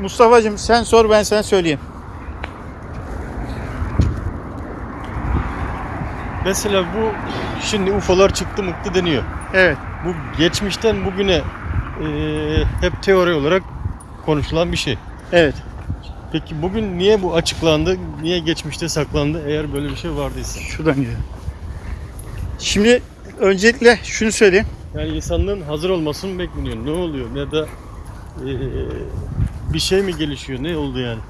Mustafa'cığım sen sor ben sana söyleyeyim. Mesela bu şimdi UFO'lar çıktı mıktı deniyor. Evet. Bu geçmişten bugüne eee, hep teori olarak konuşulan bir şey. Evet. Peki bugün niye bu açıklandı? Niye geçmişte saklandı eğer böyle bir şey vardıysa? Şuradan gidelim. Şimdi öncelikle şunu söyleyeyim. Yani insanlığın hazır olmasını bekleniyor? Ne oluyor? Ya da eee, bir şey mi gelişiyor? Ne oldu yani?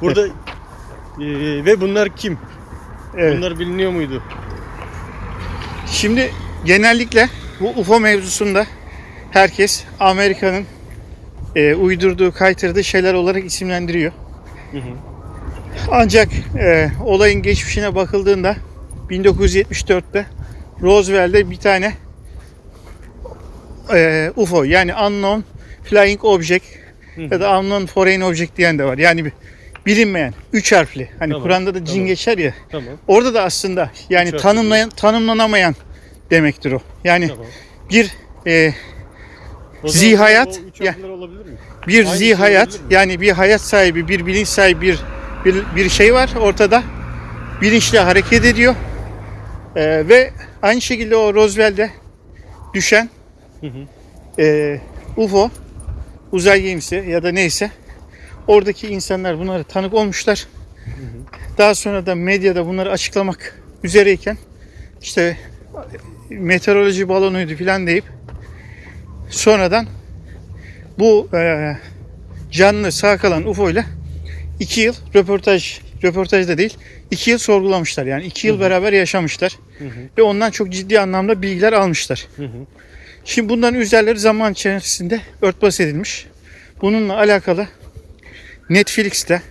Burada eee, ve bunlar kim? Evet. Bunlar biliniyor muydu? Şimdi genellikle bu UFO mevzusunda herkes Amerika'nın e, uydurduğu, kaytırdığı şeyler olarak isimlendiriyor. Hı hı. Ancak e, olayın geçmişine bakıldığında 1974'te Roosevelt'te bir tane e, UFO yani Unknown Flying Object ya da Unknown Foreign Object diyen de var. Yani bir bilinmeyen, üç harfli. Hani Tamam, Kur'an'da da cin tamam. geçer ya. Tamam. Orada da aslında yani Üç harfli tanımlayan, tanımlanamayan demektir o. Yani Tamam. bir e, O zaman Zihayat, o üç ya- harfler olabilir mi? bir Aynı şey hayat olabilir mi? yani bir hayat sahibi, bir bilinç sahibi bir bir, bir şey var ortada. Bilinçle hareket ediyor. Ee, ve aynı şekilde o Roosevelt'e düşen Hı hı. e, UFO uzay gemisi ya da neyse oradaki insanlar bunları tanık olmuşlar. Daha sonra da medyada bunları açıklamak üzereyken işte meteoroloji balonuydu filan deyip sonradan bu e, canlı sağ kalan UFO ile iki yıl röportaj röportaj da değil iki yıl sorgulamışlar yani iki yıl beraber yaşamışlar Hı hı. ve ondan çok ciddi anlamda bilgiler almışlar. Hı hı. Şimdi bunların üzerleri zaman içerisinde örtbas edilmiş. Bununla alakalı Netflix'te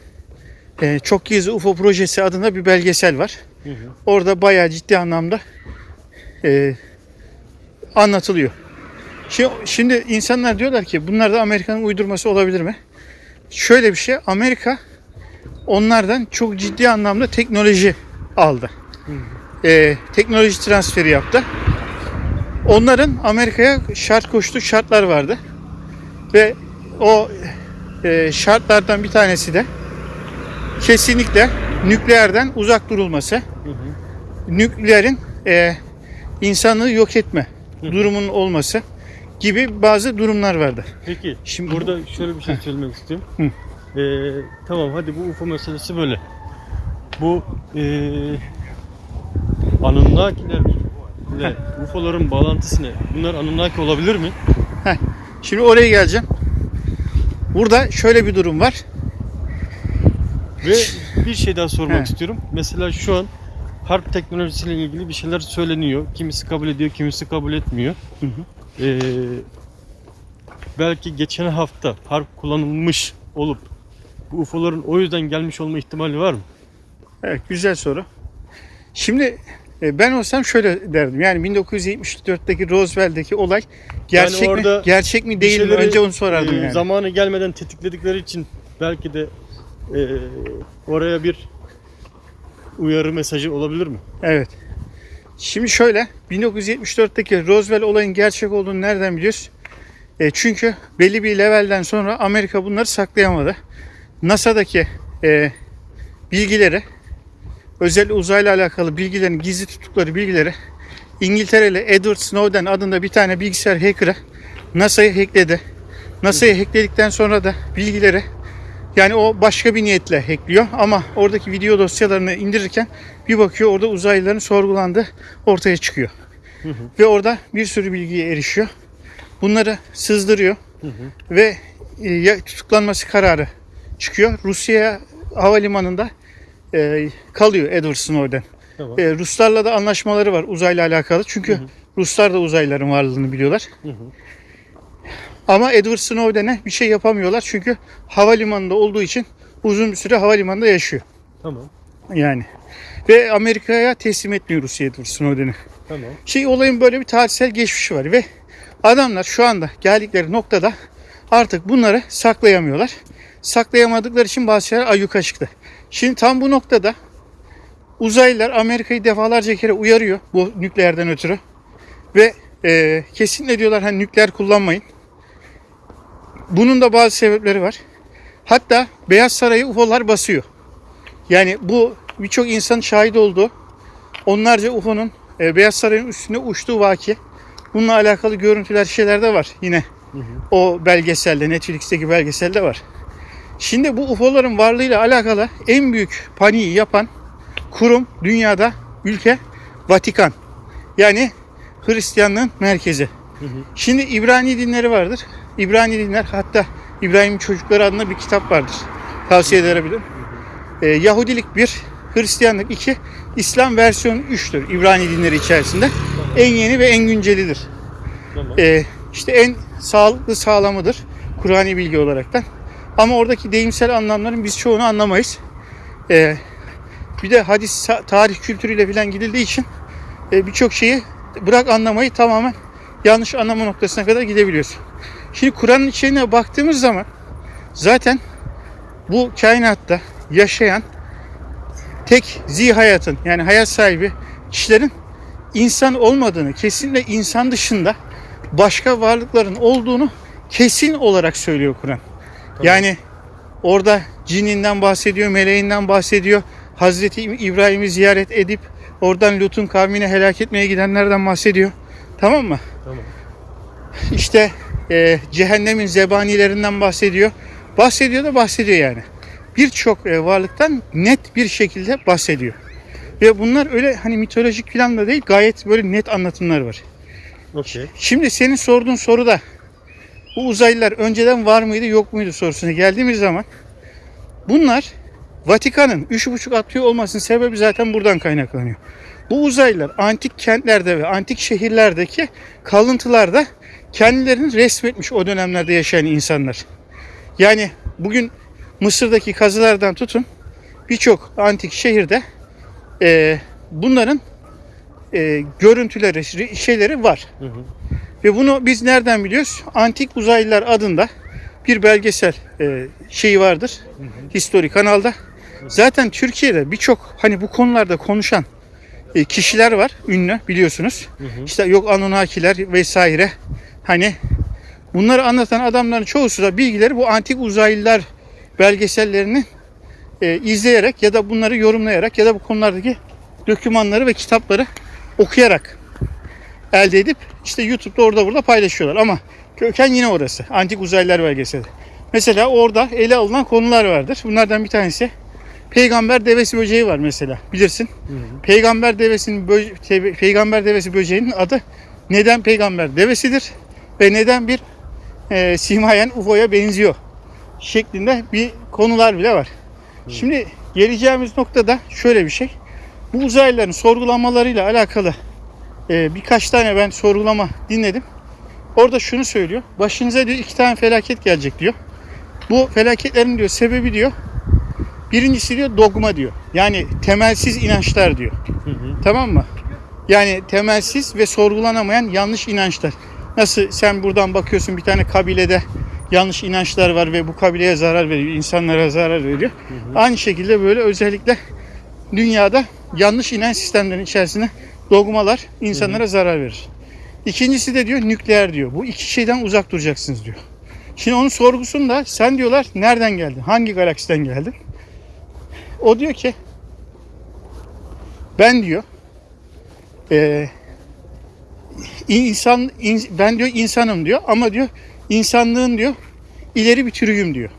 e, Çok Gizli UFO Projesi adında bir belgesel var. Hı hı. Orada bayağı ciddi anlamda e, anlatılıyor. Şimdi, şimdi insanlar diyorlar ki bunlar da Amerika'nın uydurması olabilir mi? Şöyle bir şey Amerika onlardan çok ciddi anlamda teknoloji aldı. E, teknoloji transferi yaptı. Onların Amerika'ya şart koştuğu şartlar vardı. Ve o e, şartlardan bir tanesi de kesinlikle nükleerden uzak durulması. Hı hı. Nükleerin e, insanlığı yok etme Hı. durumunun olması gibi bazı durumlar vardı. Peki Şimdi burada şöyle bir şey söylemek istiyorum. Hı. Ee, tamam hadi bu UFO meselesi böyle. Bu ee, Anunnakiler ile UFO'ların bağlantısı ne? Bunlar Anunnaki olabilir mi? Şimdi oraya geleceğim. Burada şöyle bir durum var. Ve bir şey daha sormak He. istiyorum. Mesela şu an harp teknolojisiyle ilgili bir şeyler söyleniyor. Kimisi kabul ediyor, kimisi kabul etmiyor. Hı hı. Ee, belki geçen hafta harp kullanılmış olup bu UFO'ların o yüzden gelmiş olma ihtimali var mı? Evet güzel soru. Şimdi ben olsam şöyle derdim. Yani 1974'teki Roosevelt'teki olay gerçek mi? orada Gerçek mi değil mi? Önce onu sorardım e, yani. Zamanı gelmeden tetikledikleri için belki de e, oraya bir uyarı mesajı olabilir mi? Evet. Şimdi şöyle 1974'teki Roosevelt olayın gerçek olduğunu nereden biliyoruz? E, çünkü belli bir levelden sonra Amerika bunları saklayamadı. NASA'daki e, bilgileri özel uzayla alakalı bilgilerin gizli tuttukları bilgileri İngiltereli Edward Snowden adında bir tane bilgisayar hacker'ı NASA'yı hackledi. NASA'yı hackledikten sonra da bilgileri yani o başka bir niyetle hackliyor ama oradaki video dosyalarını indirirken bir bakıyor orada uzaylıların sorgulandığı ortaya çıkıyor. Hı hı. Ve orada bir sürü bilgiye erişiyor. Bunları sızdırıyor Hı hı. ve e, tutuklanması kararı çıkıyor. Rusya havalimanında e, kalıyor Edward Snowden. Tamam. E, Ruslarla da anlaşmaları var uzayla alakalı. Çünkü Hı hı. Ruslar da uzaylıların varlığını biliyorlar. Hı hı. Ama Edward Snowden'e bir şey yapamıyorlar. Çünkü havalimanında olduğu için uzun bir süre havalimanında yaşıyor. Tamam. Yani. Ve Amerika'ya teslim etmiyor Rusya Edward Snowden'i. Tamam. Şey olayın böyle bir tarihsel geçmişi var ve adamlar şu anda geldikleri noktada artık bunları saklayamıyorlar. Saklayamadıkları için bazı şeyler ayyuka çıktı. Şimdi tam bu noktada uzaylılar Amerika'yı defalarca kere uyarıyor bu nükleerden ötürü. Ve e, kesinlikle diyorlar hani nükleer kullanmayın. Bunun da bazı sebepleri var. Hatta Beyaz Saray'ı UFO'lar basıyor. Yani bu birçok insanın şahit olduğu onlarca UFO'nun e, Beyaz Saray'ın üstünde uçtuğu vaki. Bununla alakalı görüntüler şeyler de var yine. O belgeselde, Netflix'teki belgeselde var. Şimdi bu UFO'ların varlığıyla alakalı en büyük paniği yapan kurum dünyada ülke Vatikan. Yani Hristiyanlığın merkezi. Şimdi İbrani dinleri vardır. İbrani dinler hatta İbrahim'in çocukları adına bir kitap vardır. Tavsiye edebilirim. Ee, Yahudilik bir, Hristiyanlık iki, İslam versiyonu üçtür İbrani dinleri içerisinde. En yeni ve en güncelidir. Tamam. Ee, işte en sağlıklı sağlamıdır Kur'ani bilgi olaraktan. Ama oradaki deyimsel anlamların biz çoğunu anlamayız. Ee, bir de hadis tarih kültürüyle falan gidildiği için e, birçok şeyi bırak anlamayı tamamen yanlış anlama noktasına kadar gidebiliyoruz. Şimdi Kur'an'ın içine baktığımız zaman zaten bu kainatta yaşayan tek zihayatın yani hayat sahibi kişilerin insan olmadığını, kesinlikle insan dışında başka varlıkların olduğunu kesin olarak söylüyor Kur'an. Yani orada cininden bahsediyor, meleğinden bahsediyor. Hazreti İbrahim'i ziyaret edip oradan Lut'un kavmini helak etmeye gidenlerden bahsediyor. Tamam mı? Tamam. İşte e, cehennemin zebanilerinden bahsediyor. Bahsediyor da bahsediyor yani. Birçok e, varlıktan net bir şekilde bahsediyor. Ve bunlar öyle hani mitolojik falan da değil gayet böyle net anlatımlar var. Okey. Şimdi senin sorduğun soruda bu uzaylılar önceden var mıydı yok muydu sorusuna geldiğimiz zaman bunlar Vatikan'ın 3,5 atıyor olmasının sebebi zaten buradan kaynaklanıyor. Bu uzaylılar antik kentlerde ve antik şehirlerdeki kalıntılarda kendilerini resmetmiş o dönemlerde yaşayan insanlar. Yani bugün Mısır'daki kazılardan tutun birçok antik şehirde eee, bunların eee, görüntüleri, şeyleri var. Hı hı. Ve bunu biz nereden biliyoruz? Antik Uzaylılar adında bir belgesel e, şeyi vardır. History kanalda. Zaten Türkiye'de birçok hani bu konularda konuşan e, kişiler var. Ünlü biliyorsunuz. İşte yok Anunnakiler vesaire. Hani bunları anlatan adamların çoğusu da bilgileri bu antik uzaylılar belgesellerini e, izleyerek ya da bunları yorumlayarak ya da bu konulardaki dokümanları ve kitapları okuyarak elde edip işte YouTube'da orada burada paylaşıyorlar ama köken yine orası. Antik uzaylılar belgeseli. Mesela orada ele alınan konular vardır. Bunlardan bir tanesi peygamber devesi böceği var mesela bilirsin. Peygamber devesinin bö- te- peygamber devesi böceğinin adı neden peygamber devesidir ve neden bir e, simayen UFO'ya benziyor şeklinde bir konular bile var. Şimdi geleceğimiz noktada şöyle bir şey. Bu uzaylıların sorgulamalarıyla alakalı e, birkaç tane ben sorgulama dinledim. Orada şunu söylüyor. Başınıza diyor iki tane felaket gelecek diyor. Bu felaketlerin diyor sebebi diyor. Birincisi diyor dogma diyor. Yani temelsiz inançlar diyor. Hı hı. Tamam mı? Yani temelsiz ve sorgulanamayan yanlış inançlar. Nasıl sen buradan bakıyorsun bir tane kabilede yanlış inançlar var ve bu kabileye zarar veriyor, insanlara zarar veriyor. Aynı şekilde böyle özellikle dünyada yanlış inanç sistemlerinin içerisinde dogmalar insanlara zarar verir. İkincisi de diyor nükleer diyor. Bu iki şeyden uzak duracaksınız diyor. Şimdi onun sorgusunda sen diyorlar nereden geldin? Hangi galaksiden geldin? O diyor ki ben diyor eee, insan in- ben diyor insanım diyor ama diyor insanlığın diyor ileri bir türüyüm diyor.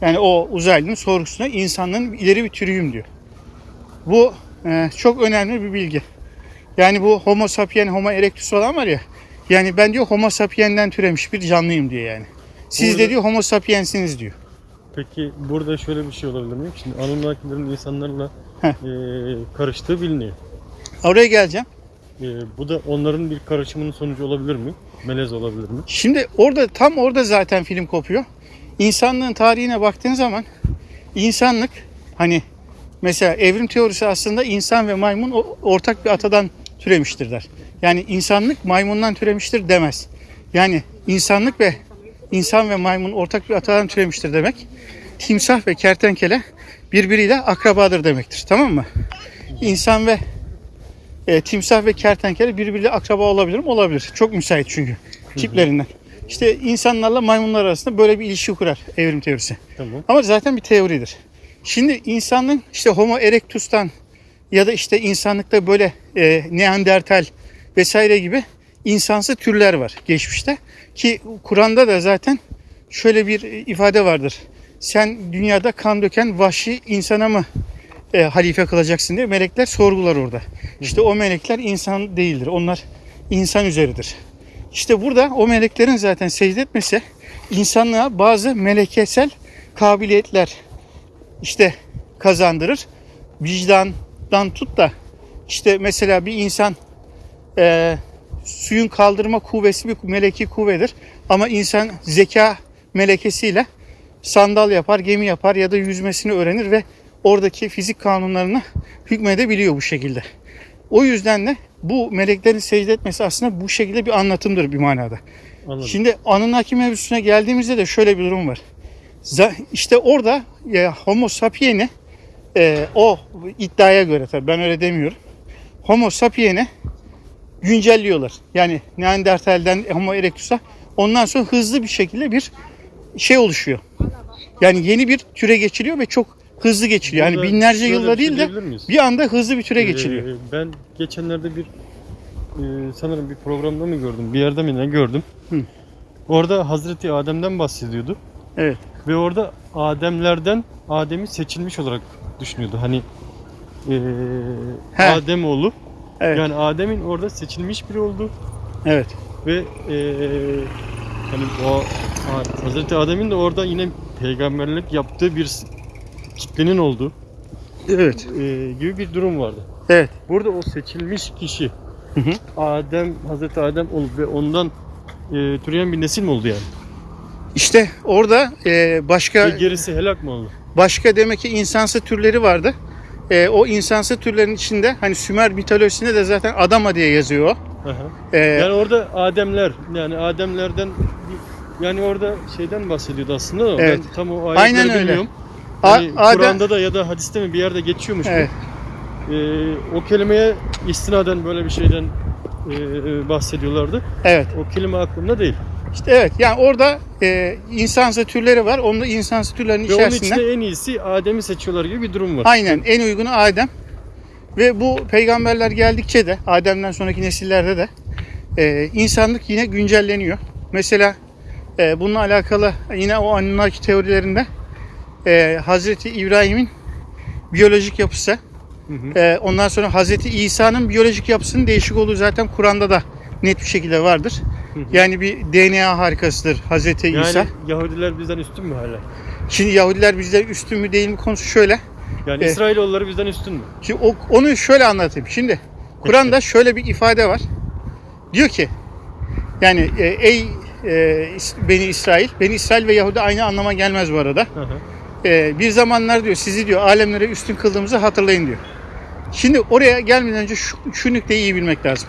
Yani o uzaylının sorgusuna insanlığın ileri bir türüyüm diyor. Bu e, çok önemli bir bilgi. Yani bu homo sapien, homo erectus olan var ya. Yani ben diyor homo sapiens'den türemiş bir canlıyım diyor yani. Siz Burada- de diyor homo sapiens'iniz diyor. Peki burada şöyle bir şey olabilir mi? Şimdi Anunnakilerin insanlarla Heh. eee karıştığı biliniyor. Oraya geleceğim. Eee, bu da onların bir karışımının sonucu olabilir mi? Melez olabilir mi? Şimdi orada tam orada zaten film kopuyor. İnsanlığın tarihine baktığın zaman insanlık hani mesela evrim teorisi aslında insan ve maymun o- ortak bir atadan türemiştir der. Yani insanlık maymundan türemiştir demez. Yani insanlık ve insan ve maymun ortak bir atadan türemiştir demek. Timsah ve kertenkele birbiriyle akrabadır demektir. Tamam mı? İnsan ve e, timsah ve kertenkele birbiriyle akraba olabilir mi? Olabilir. Çok müsait çünkü tiplerinden. İşte insanlarla maymunlar arasında böyle bir ilişki kurar evrim teorisi. Tamam. Ama zaten bir teoridir. Şimdi insanın işte Homo erectus'tan ya da işte insanlıkta böyle e, Neandertal vesaire gibi insansı türler var geçmişte. Ki Kur'an'da da zaten şöyle bir ifade vardır. Sen dünyada kan döken vahşi insana mı e, halife kılacaksın diye melekler sorgular orada. İşte o melekler insan değildir. Onlar insan üzeridir. İşte burada o meleklerin zaten secde etmesi insanlığa bazı melekesel kabiliyetler işte kazandırır. Vicdandan tut da işte mesela bir insan e, suyun kaldırma kuvvesi bir meleki kuvvedir. Ama insan zeka melekesiyle sandal yapar, gemi yapar ya da yüzmesini öğrenir ve oradaki fizik kanunlarına hükmedebiliyor bu şekilde. O yüzden de bu meleklerin secde etmesi aslında bu şekilde bir anlatımdır bir manada. Anladım. Şimdi Anunnaki mevzusuna geldiğimizde de şöyle bir durum var. İşte orada e, Homo sapiens'i e, o iddiaya göre tabii ben öyle demiyorum. Homo sapiens'i güncelliyorlar. Yani Neandertal'den Homo erectus'a ondan sonra hızlı bir şekilde bir şey oluşuyor. Yani yeni bir türe geçiliyor ve çok hızlı geçiliyor. Yani Burada binlerce şöyle yılda bir şey değil de diyebilir miyiz? bir anda hızlı bir türe geçiliyor. Ee, ben geçenlerde bir e, sanırım bir programda mı gördüm, bir yerde mi ne gördüm. Hı. Orada Hazreti Adem'den bahsediyordu. Evet. Ve orada Ademlerden Adem'i seçilmiş olarak düşünüyordu. Hani e, He. Adem oğlu. Evet. Yani Adem'in orada seçilmiş biri oldu Evet. ve e, hani o Hazreti Adem'in de orada yine peygamberlik yaptığı bir s- kitlenin olduğu Evet. e, gibi bir durum vardı. Evet. Burada o seçilmiş kişi Hı hı. Adem, Hazreti Adem olup ve ondan e, türeyen bir nesil mi oldu yani? İşte orada e, başka Ve gerisi helak mı oldu? Başka demek ki insansı türleri vardı. E, o insansı türlerin içinde hani Sümer mitolojisinde de zaten Adama diye yazıyor o. E, Yani orada Ademler, yani Ademlerden yani orada şeyden bahsediyordu aslında ama Evet. ben tam o ayetleri Aynen öyle. bilmiyorum. Adem- Kur'an'da da ya da hadiste mi bir yerde geçiyormuş evet. bu. E, o kelimeye istinaden böyle bir şeyden e, e, bahsediyorlardı. Evet. O kelime aklımda değil. İşte evet. Yani orada e, insansı türleri var. Onda insansı türlerin Ve onun içerisinde içinde en iyisi Adem'i seçiyorlar gibi bir durum var. aynen en uygunu Adem. Ve bu peygamberler geldikçe de Adem'den sonraki nesillerde de e, insanlık yine güncelleniyor. Mesela e, bununla alakalı yine o Anunnaki teorilerinde e, Hazreti İbrahim'in biyolojik yapısı Hı hı. e, ondan sonra Hazreti İsa'nın biyolojik yapısının değişik olduğu zaten Kur'an'da da net bir şekilde vardır. Hı hı. Yani bir DNA harikasıdır Hazreti Yani İsa. Yahudiler bizden üstün mü hala? Şimdi Yahudiler bizden üstün mü değil mi konusu şöyle. Yani Evet. İsrailoğulları bizden üstün mü? Şimdi o- onu şöyle anlatayım. Şimdi Kur'an'da şöyle bir ifade var. Diyor ki yani e, ey e, Beni İsrail, Beni İsrail ve Yahudi aynı anlama gelmez bu arada. Hı hı. E, bir zamanlar diyor sizi diyor alemlere üstün kıldığımızı hatırlayın diyor. Şimdi oraya gelmeden önce şu, şu nükleyi iyi bilmek lazım.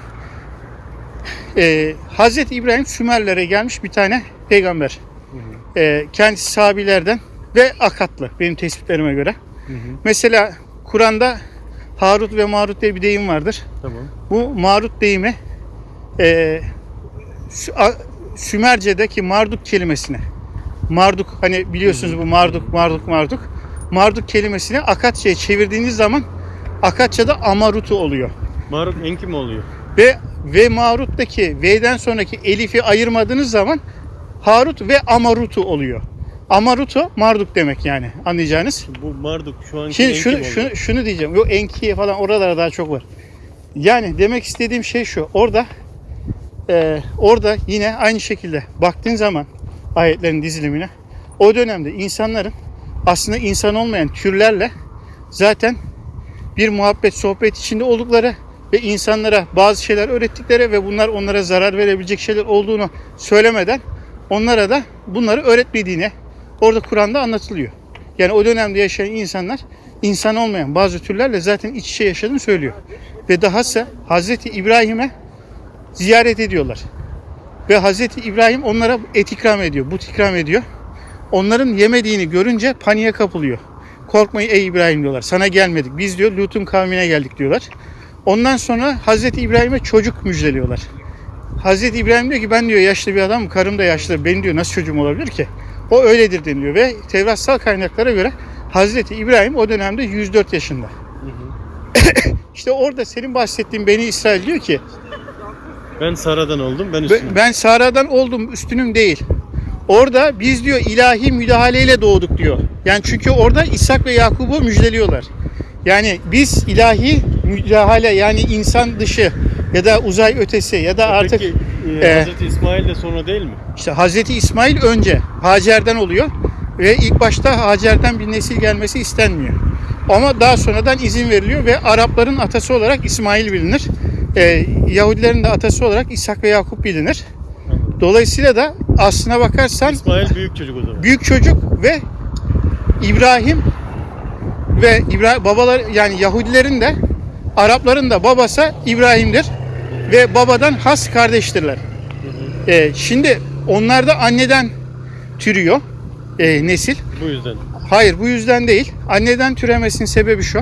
E, Hazreti İbrahim Sümerlere gelmiş bir tane peygamber. Hı hı. E, kendisi sahabilerden ve akatlı benim tespitlerime göre. Hı hı. Mesela Kur'an'da Harut ve Marut diye bir deyim vardır. Tamam. Bu Marut deyimi e, Sümerce'deki Marduk kelimesine Marduk hani biliyorsunuz bu Marduk Marduk Marduk Marduk kelimesini Akatça'ya çevirdiğiniz zaman Akatça'da Amarutu oluyor. Maruk Enki mi oluyor? Ve ve Marut'taki V'den sonraki Elif'i ayırmadığınız zaman Harut ve Amarutu oluyor. Amarutu Marduk demek yani anlayacağınız. Bu Marduk şu anki Şimdi şunu, şunu, şunu diyeceğim. Yok Enki'ye falan oralara daha çok var. Yani demek istediğim şey şu. Orada e, orada yine aynı şekilde baktığın zaman ayetlerin dizilimine o dönemde insanların aslında insan olmayan türlerle zaten bir muhabbet sohbet içinde oldukları ve insanlara bazı şeyler öğrettikleri ve bunlar onlara zarar verebilecek şeyler olduğunu söylemeden onlara da bunları öğretmediğini orada Kur'an'da anlatılıyor. Yani o dönemde yaşayan insanlar insan olmayan bazı türlerle zaten iç içe yaşadığını söylüyor. Ve dahası Hazreti İbrahim'e ziyaret ediyorlar. Ve Hazreti İbrahim onlara et ikram ediyor, but ikram ediyor. Onların yemediğini görünce paniğe kapılıyor. Korkmayın ey İbrahim diyorlar. Sana gelmedik. Biz diyor Lut'un kavmine geldik diyorlar. Ondan sonra Hazreti İbrahim'e çocuk müjdeliyorlar. Hazreti İbrahim diyor ki ben diyor yaşlı bir adamım, karım da yaşlı. Benim diyor nasıl çocuğum olabilir ki? O öyledir deniliyor ve Tevratsal kaynaklara göre Hazreti İbrahim o dönemde 104 yaşında. İşte orada senin bahsettiğin Beni İsrail diyor ki Ben Sara'dan oldum. Ben "Be- üstüne. ben Sara'dan oldum üstünüm değil. Orada biz diyor ilahi müdahaleyle doğduk diyor. Yani çünkü orada İshak ve Yakub'u müjdeliyorlar. Yani biz ilahi müdahale yani insan dışı ya da uzay ötesi ya da artık Peki e, e, Hazreti İsmail de sonra değil mi? işte Hazreti İsmail önce Hacer'den oluyor ve ilk başta Hacer'den bir nesil gelmesi istenmiyor. Ama daha sonradan izin veriliyor ve Arapların atası olarak İsmail bilinir. Ee, Yahudilerin de atası olarak İshak ve Yakup bilinir. Dolayısıyla da aslına bakarsan İsmail büyük çocuk o zaman. büyük çocuk ve İbrahim ve İbrahim babalar yani Yahudilerin de Arapların da babası İbrahim'dir ve babadan has kardeştirler. Ee, şimdi onlar da anneden türüyor e, nesil. Bu yüzden. Hayır bu yüzden değil. Anneden türemesinin sebebi şu.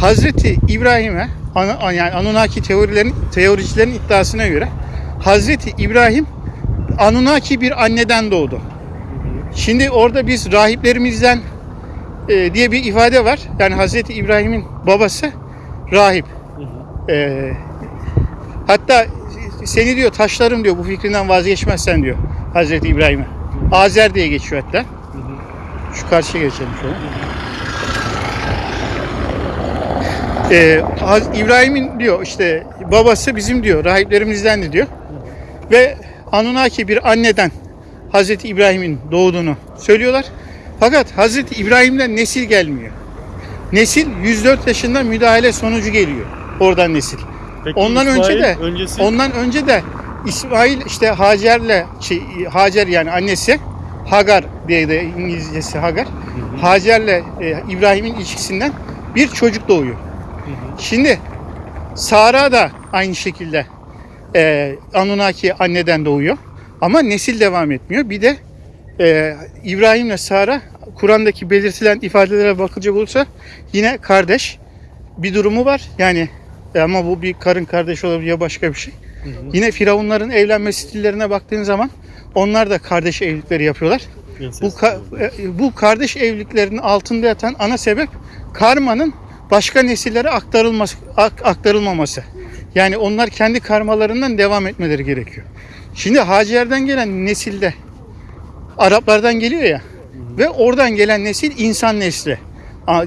Hazreti İbrahim'e Ana- yani Anunnaki teorilerin teoricilerin iddiasına göre Hazreti İbrahim Anunnaki bir anneden doğdu. Şimdi orada biz rahiplerimizden e, diye bir ifade var. Yani Hazreti İbrahim'in babası rahip. E, hatta seni diyor taşlarım diyor bu fikrinden vazgeçmezsen diyor Hazreti İbrahim'e. Azer diye geçiyor hatta. Şu karşıya geçelim şöyle. Ee, İbrahim'in diyor işte babası bizim diyor rahiplerimizdendi diyor. Ve Anunnaki bir anneden Hazreti İbrahim'in doğduğunu söylüyorlar. Fakat Hazreti İbrahim'den nesil gelmiyor. Nesil 104 yaşında müdahale sonucu geliyor. Oradan nesil. Peki Ondan önce İsmail de öncesi ondan önce de İsmail işte Hacer'le şey, Hacer yani annesi Hagar diye de İngilizcesi Hagar. Hacer'le e, İbrahim'in ilişkisinden bir çocuk doğuyor. Şimdi Sara da aynı şekilde e, Anunnaki anneden doğuyor. Ama nesil devam etmiyor. Bir de e, İbrahim'le Sara Kur'an'daki belirtilen ifadelere bakılacak olursa yine kardeş bir durumu var. Yani e, ama bu bir karın kardeş olabilir ya başka bir şey. Yine Firavunların evlenme stillerine baktığın zaman onlar da kardeş evlilikleri yapıyorlar. Bu ka- e, bu kardeş evliliklerinin altında yatan ana sebep karmanın başka nesillere aktarılması ak- aktarılmaması. Yani onlar kendi karmalarından devam etmeleri gerekiyor. Şimdi Hacer'den gelen nesilde Araplardan geliyor ya ve oradan gelen nesil insan nesli.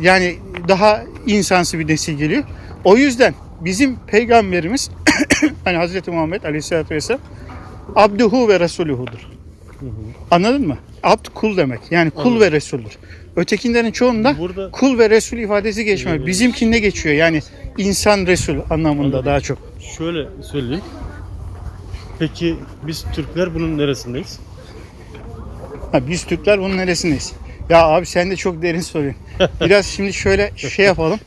Yani daha insansı bir nesil geliyor. O yüzden bizim peygamberimiz hani Hazreti Muhammed Aleyhisselatü Vesselam abduhu ve resuluhudur. Anladın mı? Abd kul demek. Yani kul Anladım. ve resuldür. Ötekilerin çoğunda Burada kul ve resul ifadesi geçmiyor. Evet. Bizimkinde geçiyor. Yani insan resul anlamında Anladım. daha çok. şöyle söyleyeyim. Peki biz Türkler bunun neresindeyiz? Ha, biz Türkler bunun neresindeyiz? Ya abi sen de çok derin soruyorsun. Biraz şimdi şöyle şey yapalım.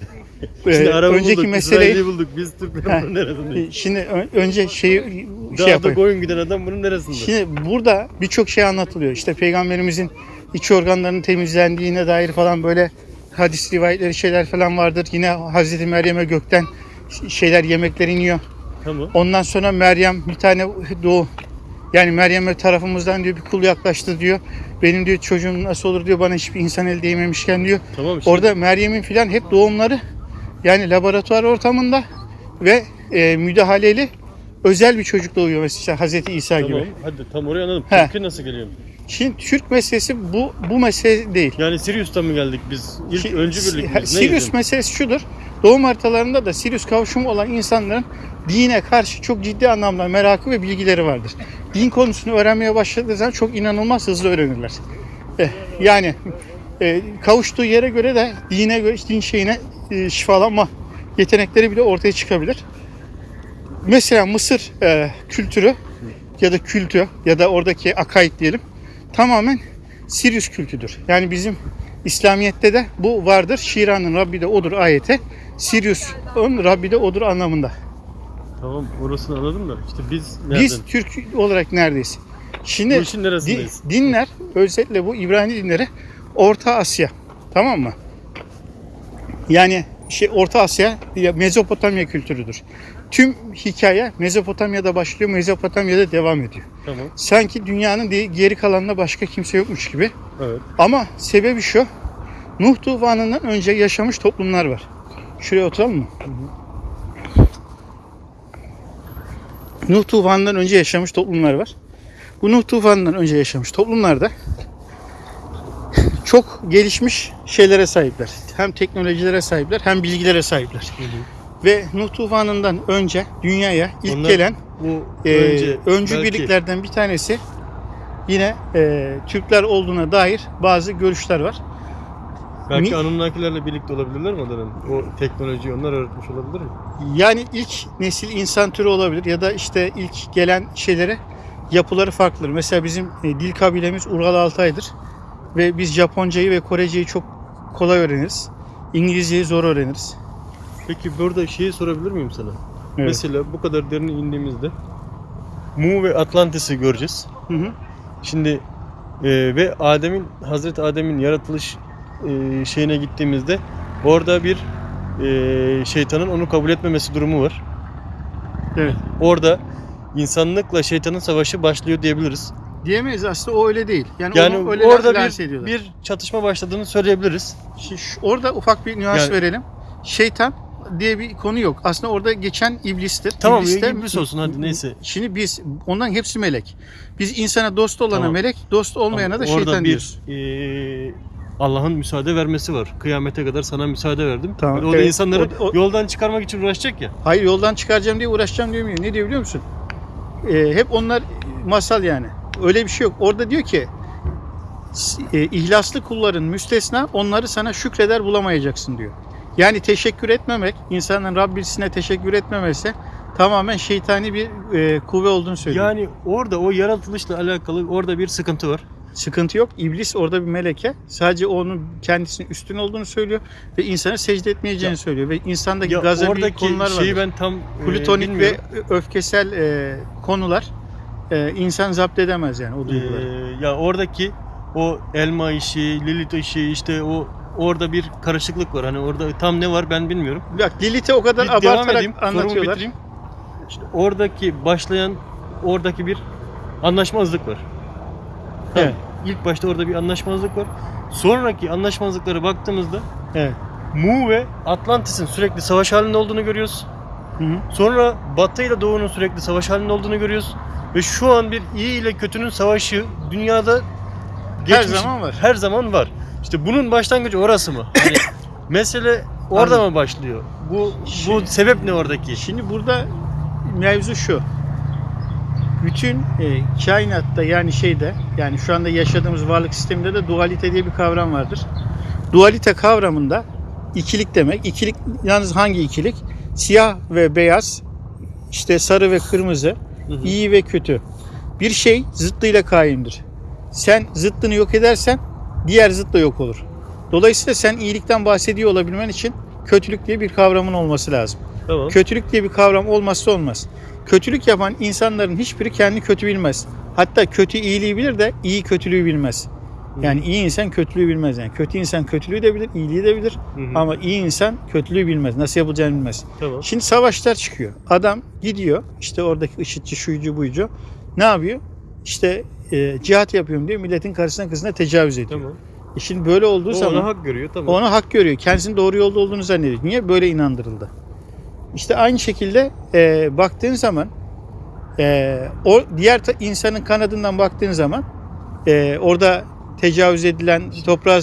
Şimdi Ee, Arap'ı önceki bulduk, meseleyi İsrail'i bulduk. Biz Türkler bunun neresindeyiz? şimdi önce şeyi şey Dağda yapayım. koyun giden adam bunun neresinde? Şimdi burada birçok şey anlatılıyor. İşte peygamberimizin iç organlarının temizlendiğine dair falan böyle hadis rivayetleri şeyler falan vardır. Yine Hazreti Meryem'e gökten şeyler yemekler iniyor. Tamam. Ondan sonra Meryem bir tane doğu yani Meryem'e tarafımızdan diyor bir kul yaklaştı diyor. Benim diyor çocuğum nasıl olur diyor bana hiçbir insan el değmemişken diyor. Tamam işte. Orada Meryem'in filan hep doğumları yani laboratuvar ortamında ve e, müdahaleli özel bir çocuk doğuyor mesela Hazreti İsa Tamam. gibi. Hadi tam oraya anladım. He. Türkiye nasıl geliyor? Şimdi Türk meselesi bu bu mesele değil. Yani Sirius'tan mı geldik biz? İlk Ki- öncü birlik miyiz? Sirius meselesi şudur. Doğum haritalarında da Sirius kavuşumu olan insanların dine karşı çok ciddi anlamda merakı ve bilgileri vardır. Din konusunu öğrenmeye başladığı zaman çok inanılmaz hızlı öğrenirler. Eh, Yani e, kavuştuğu yere göre de dine göre din şeyine e, şifalanma yetenekleri bile ortaya çıkabilir. Mesela Mısır kültürü ya da kültü ya da oradaki akaid diyelim tamamen Sirius kültüdür. Yani bizim İslamiyet'te de bu vardır. Şiranın Rabbi de odur ayeti. Sirius'un Rabbi de odur anlamında. Tamam orasını anladım da işte biz nereden? Biz Türk olarak neredeyiz? Şimdi Bu işin neresindeyiz? dinler özellikle bu İbrani dinleri Orta Asya. Tamam mı? Yani şey Orta Asya ya Mezopotamya kültürüdür. Tüm hikaye Mezopotamya'da başlıyor, Mezopotamya'da devam ediyor. Tamam. Sanki dünyanın geri kalanında başka kimse yokmuş gibi. Evet. Ama sebebi şu. Nuh tufanından önce yaşamış toplumlar var. Şuraya oturalım mı? Nuh tufanından önce yaşamış toplumlar var. Bu Nuh tufanından önce yaşamış toplumlarda çok gelişmiş şeylere sahipler. Hem teknolojilere sahipler hem bilgilere sahipler. Ve Nuh tufanından önce dünyaya ilk Onlar gelen Bu e, önce öncü belki- birliklerden bir tanesi yine e, Türkler olduğuna dair bazı görüşler var. Belki Mi- Anunnakilerle birlikte olabilirler mi onların? O teknolojiyi onlar öğretmiş olabilir mi? Yani ilk nesil insan türü olabilir ya da işte ilk gelen şeylere yapıları farklıdır. Mesela bizim e, dil kabilemiz Ural Altay'dır ve biz Japoncayı ve Koreceyi çok kolay öğreniriz. İngilizceyi zor öğreniriz. Peki burada şeyi sorabilir miyim sana? Evet. Mesela bu kadar derine indiğimizde Mu ve Atlantis'i göreceğiz. Hı hı. Şimdi e, ve Adem'in Hazreti Adem'in yaratılış e, şeyine gittiğimizde orada bir e, şeytanın onu kabul etmemesi durumu var. Evet. Orada insanlıkla şeytanın savaşı başlıyor diyebiliriz. Diyemeyiz aslında o öyle değil. Yani, Yani onu öyle orada bir, ediyorlar. bir çatışma başladığını söyleyebiliriz. Şi- şu- Orada ufak bir nüans Yani- verelim. Şeytan diye bir konu yok. Aslında orada geçen iblistir. Tamam İblis de- iblis olsun hadi neyse. Şimdi biz onların hepsi melek. Biz insana dost olana Tamam. melek, dost olmayana Ama da orada şeytan bir diyoruz. e, Allah'ın müsaade vermesi var. Kıyamete kadar sana müsaade verdim. Tamam, o da evet. insanları O- o- yoldan çıkarmak için uğraşacak ya. Hayır yoldan çıkaracağım diye uğraşacağım demiyor. Ne diyor biliyor musun? Ee, hep onlar masal yani. Öyle bir şey yok. Orada diyor ki s- e, ihlaslı kulların müstesna onları sana şükreder bulamayacaksın diyor. Yani teşekkür etmemek, insanın Rabbisine teşekkür etmemesi tamamen şeytani bir e, kuvve olduğunu söylüyor. Yani orada o yaratılışla alakalı orada bir sıkıntı var. Sıkıntı yok. İblis orada bir meleke. Sadece onun kendisinin üstün olduğunu söylüyor ve insana secde etmeyeceğini Ya- söylüyor ve insandaki Ya gazebi konular var. şeyi ben tam e, Plutonik ve bilmiyorum. öfkesel e, konular e, insan zapt edemez yani o duyguları. Ee, ya oradaki o elma işi, Lilith işi işte o orada bir karışıklık var. Hani orada tam ne var ben bilmiyorum. Bak Lilith'i o kadar Bir abartarak edeyim, anlatıyorlar. İşte oradaki başlayan oradaki bir anlaşmazlık var. Evet. İlk başta orada bir anlaşmazlık var. Sonraki anlaşmazlıklara baktığımızda Evet. Mu ve Atlantis'in sürekli savaş halinde olduğunu görüyoruz. Hı hı. Sonra Batı ile Doğu'nun sürekli savaş halinde olduğunu görüyoruz. Ve şu an bir iyi ile kötünün savaşı dünyada Her geçmiş- zaman var. Her zaman var. İşte bunun başlangıcı orası mı? Hani mesele orada Anladım. mı başlıyor? Bu bu Şimdi- sebep ne oradaki? Şimdi burada mevzu şu. Bütün e, kainatta yani şeyde yani şu anda yaşadığımız varlık sisteminde de dualite diye bir kavram vardır. Dualite kavramında ikilik demek. İkilik yalnız hangi ikilik? Siyah ve beyaz, işte sarı ve kırmızı, Hı hı. iyi ve kötü. Bir şey zıttıyla kaimdir. Sen zıttını yok edersen diğer zıt da yok olur. Dolayısıyla sen iyilikten bahsediyor olabilmen için kötülük diye bir kavramın olması lazım. Tamam. Kötülük diye bir kavram olmazsa olmaz. Kötülük yapan insanların hiçbiri kendi kötü bilmez. Hatta kötü iyiliği bilir de iyi kötülüğü bilmez. Yani iyi insan kötülüğü bilmez. Yani kötü insan kötülüğü de bilir, iyiliği de bilir. Hı hı. Ama iyi insan kötülüğü bilmez. Nasıl yapılacağını bilmez. Tamam. Şimdi savaşlar çıkıyor. Adam gidiyor işte oradaki IŞİD'ci, şuyucu, buyucu. Ne yapıyor? İşte e, cihat yapıyorum diyor. Milletin karşısına kızına tecavüz ediyor. Tamam. E şimdi böyle olduğu O zaman ona hak görüyor tamam. onu hak görüyor. Kendisinin doğru yolda olduğunu zannediyor. Niye? Böyle inandırıldı. İşte aynı şekilde e, baktığın zaman e, o diğer insanın kanadından baktığın zaman e, orada tecavüz edilen, toprağa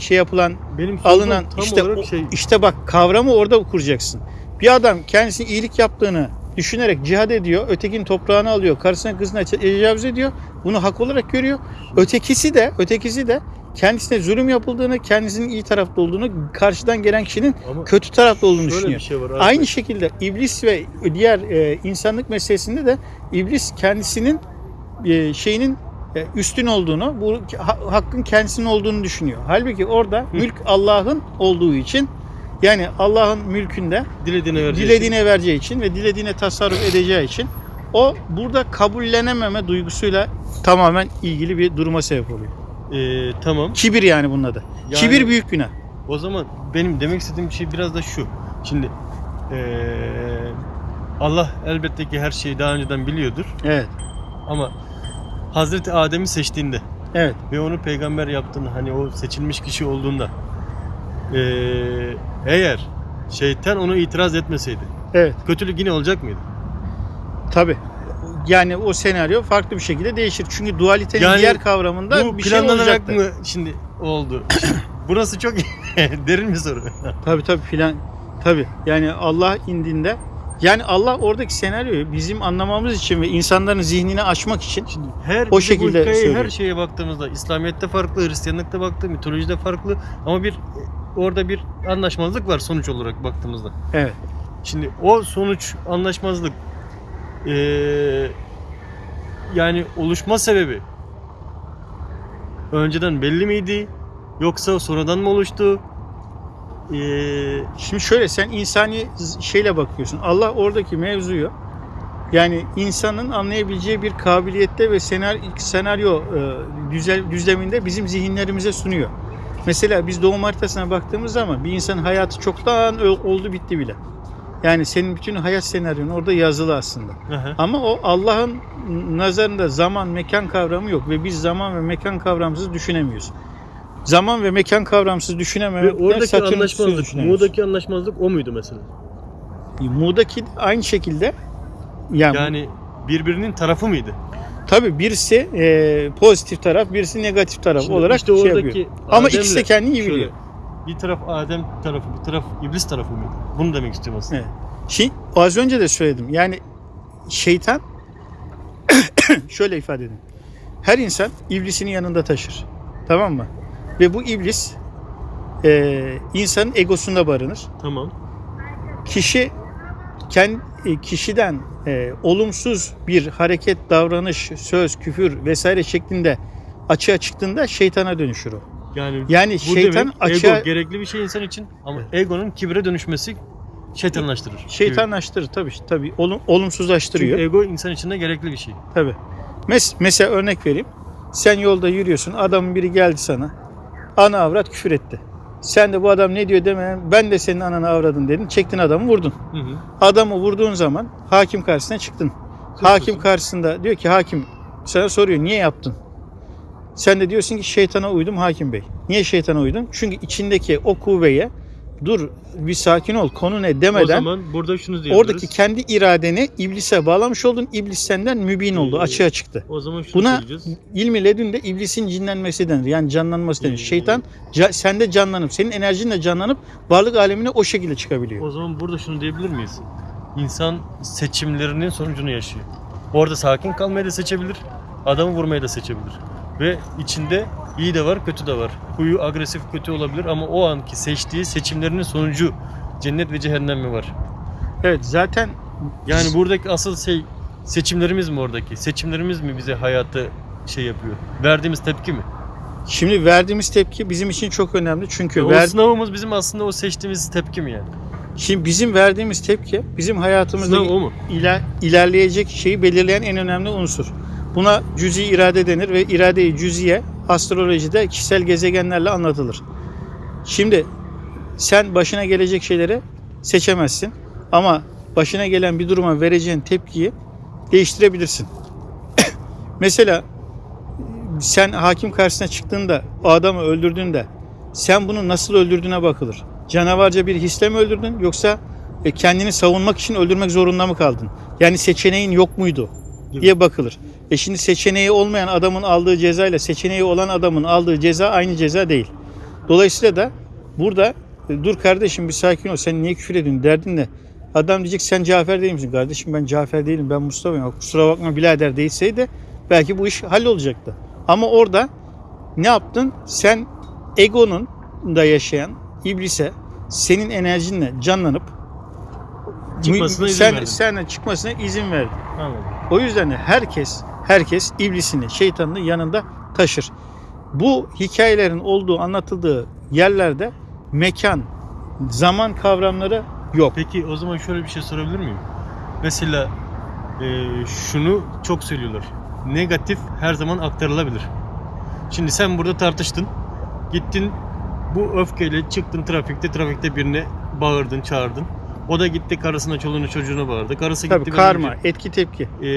şey yapılan, Benim alınan işte şey işte bak kavramı orada kuracaksın. Bir adam kendisine iyilik yaptığını düşünerek cihad ediyor, ötekinin toprağını alıyor, karısına kızına tecavüz ediyor. Bunu hak olarak görüyor. Ötekisi de, ötekisi de kendisine zulüm yapıldığını, kendisinin iyi tarafta olduğunu, karşıdan gelen kişinin ama kötü tarafta olduğunu düşünüyor. şey var. abi. Aynı şekilde iblis ve diğer e, insanlık meselesinde de iblis kendisinin e, şeyinin e, üstün olduğunu, bu ha- hakkın kendisinin olduğunu düşünüyor. Halbuki orada mülk Allah'ın olduğu için yani Allah'ın mülkünde dilediğine vereceği dilediğine vereceği için ve dilediğine tasarruf edeceği için o burada kabullenememe duygusuyla tamamen ilgili bir duruma sebep oluyor. Ee, tamam. Kibir yani bunun adı. Yani- Kibir büyük günah. O zaman benim demek istediğim şey biraz da şu. Şimdi ee, Allah elbette ki her şeyi daha önceden biliyordur. Evet. Ama Hazreti Adem'i seçtiğinde Evet. ve onu peygamber yaptığında hani o seçilmiş kişi olduğunda eee, eğer şeytan onu itiraz etmeseydi Evet. kötülük yine olacak mıydı? Tabii. Yani o senaryo farklı bir şekilde değişir. Çünkü dualitenin Yani diğer kavramında Bu bir şey olacaktı. mı şimdi oldu? Burası çok derin bir soru. Tabii tabii filan. Tabii. Yani Allah indinde yani Allah oradaki senaryoyu bizim anlamamız için ve insanların zihnini açmak için Şimdi her O bu şekilde söylüyor. her şeye baktığımızda İslamiyet'te farklı, Hristiyanlıkta farklı, mitolojide farklı ama bir orada bir anlaşmazlık var sonuç olarak baktığımızda. evet. Şimdi o sonuç anlaşmazlık eee, yani oluşma sebebi önceden belli miydi yoksa sonradan mı oluştu? E, Eee, Şimdi şöyle sen insani şeyle bakıyorsun. Allah oradaki mevzuyu yani insanın anlayabileceği bir kabiliyette ve senaryo, senaryo e, düzel, düzleminde bizim zihinlerimize sunuyor. Mesela biz doğum haritasına baktığımız zaman bir insanın hayatı çoktan oldu bitti bile. Yani senin bütün hayat senaryonun orada yazılı aslında. aha. Ama o Allah'ın nazarında zaman mekan kavramı yok ve biz zaman ve mekan kavramsız düşünemiyoruz. Zaman ve mekan kavramsız Ve düşünememekten oradaki anlaşmazlık. Mu'daki anlaşmazlık o muydu mesela? Mu'daki de aynı şekilde yani, Yani birbirinin tarafı mıydı? tabii birisi e, pozitif taraf, birisi negatif taraf Şimdi olarak işte şey oradaki yapıyor. Ama ikisi de kendini iyi biliyor. Bir taraf Adem tarafı, bir taraf iblis tarafı mıydı? Bunu demek istiyorum aslında. Evet. Şimdi az önce de söyledim. Yani şeytan şöyle ifade edeyim. Her insan iblisini yanında taşır. Tamam mı? Ve bu iblis e, insanın egosunda barınır. Tamam. Kişi kendi kişiden e, olumsuz bir hareket, davranış, söz, küfür vesaire şeklinde açığa çıktığında şeytana dönüşür o. Yani, Yani şeytan demek açığa ego gerekli bir şey insan için ama egonun kibre dönüşmesi şeytanlaştırır. şeytanlaştırır tabii tabii olum, olumsuzlaştırıyor. Çünkü ego insan için de gerekli bir şey. Tabii. Mes mesela örnek vereyim. Sen yolda yürüyorsun. Adamın biri geldi sana. Ana avrat küfür etti. Sen de bu adam ne diyor demeden ben de senin ananı avradın dedin. Çektin adamı vurdun. Hı hı. Adamı vurduğun zaman hakim karşısına çıktın. Hakim karşısında diyor ki hakim sana soruyor niye yaptın? Sen de diyorsun ki şeytana uydum hakim bey. Niye şeytana uydun? Çünkü içindeki o kuvveye dur bir sakin ol konu ne O demeden zaman burada şunu diyebiliriz. oradaki kendi iradeni iblise bağlamış oldun. İblis senden mübin oldu. Ee, Açığa çıktı. o zaman şunu Buna söyleyeceğiz. ilmi ledünde iblisin cinlenmesi denir. Yani canlanması denir. Şeytan ca- sende canlanıp, senin enerjinle canlanıp varlık alemine o şekilde çıkabiliyor. O zaman burada şunu diyebilir miyiz? İnsan seçimlerinin sonucunu yaşıyor. Orada sakin kalmayı da seçebilir, adamı vurmayı da seçebilir. Ve içinde iyi de var, kötü de var. Huyu agresif kötü olabilir ama o anki seçtiği seçimlerinin sonucu cennet ve cehennem mi var? Evet zaten Yani buradaki asıl şey seçimlerimiz mi oradaki? Seçimlerimiz mi bize hayatı şey yapıyor? Verdiğimiz tepki mi? şimdi verdiğimiz tepki bizim için çok önemli. Çünkü o ver, sınavımız bizim aslında o seçtiğimiz tepki mi yani? şimdi bizim verdiğimiz tepki bizim hayatımızda Sınav o mu? iler, ilerleyecek şeyi belirleyen en önemli unsur. Buna cüzi irade denir ve irade-i cüziye astrolojide kişisel gezegenlerle anlatılır. Şimdi sen başına gelecek şeyleri seçemezsin ama başına gelen bir duruma vereceğin tepkiyi değiştirebilirsin. Mesela sen hakim karşısına çıktığında o adamı öldürdüğünde sen bunu nasıl öldürdüğüne bakılır. Canavarca bir hisle mi öldürdün yoksa e, kendini savunmak için öldürmek zorunda mı kaldın? Yani seçeneğin yok muydu diye bakılır. E şimdi seçeneği olmayan adamın aldığı ceza ile seçeneği olan adamın aldığı ceza aynı ceza değil. Dolayısıyla da burada e, dur kardeşim bir sakin ol sen niye küfür ediyorsun derdin ne? Adam diyecek sen Cafer değil misin? Kardeşim ben Cafer değilim ben Mustafa'yım. Kusura bakma birader değilseydi belki bu iş hallolacaktı. Ama orada ne yaptın? Sen egonun da yaşayan iblise senin enerjinle canlanıp Çıkmasına izin sen, verdin. sen çıkmasına izin verdin. Anladım. O yüzden de herkes herkes iblisini, şeytanını yanında taşır. Bu hikayelerin olduğu, anlatıldığı yerlerde mekan, zaman kavramları yok. Peki o zaman şöyle bir şey sorabilir miyim? Mesela e, şunu çok söylüyorlar. Negatif her zaman aktarılabilir. Şimdi sen burada tartıştın. Gittin bu öfkeyle çıktın trafikte. Trafikte birine bağırdın, çağırdın. O da gitti karısına, çoluğuna, çocuğuna bağırdı. Karısı Tabii gitti. karma, bence, etki tepki. E,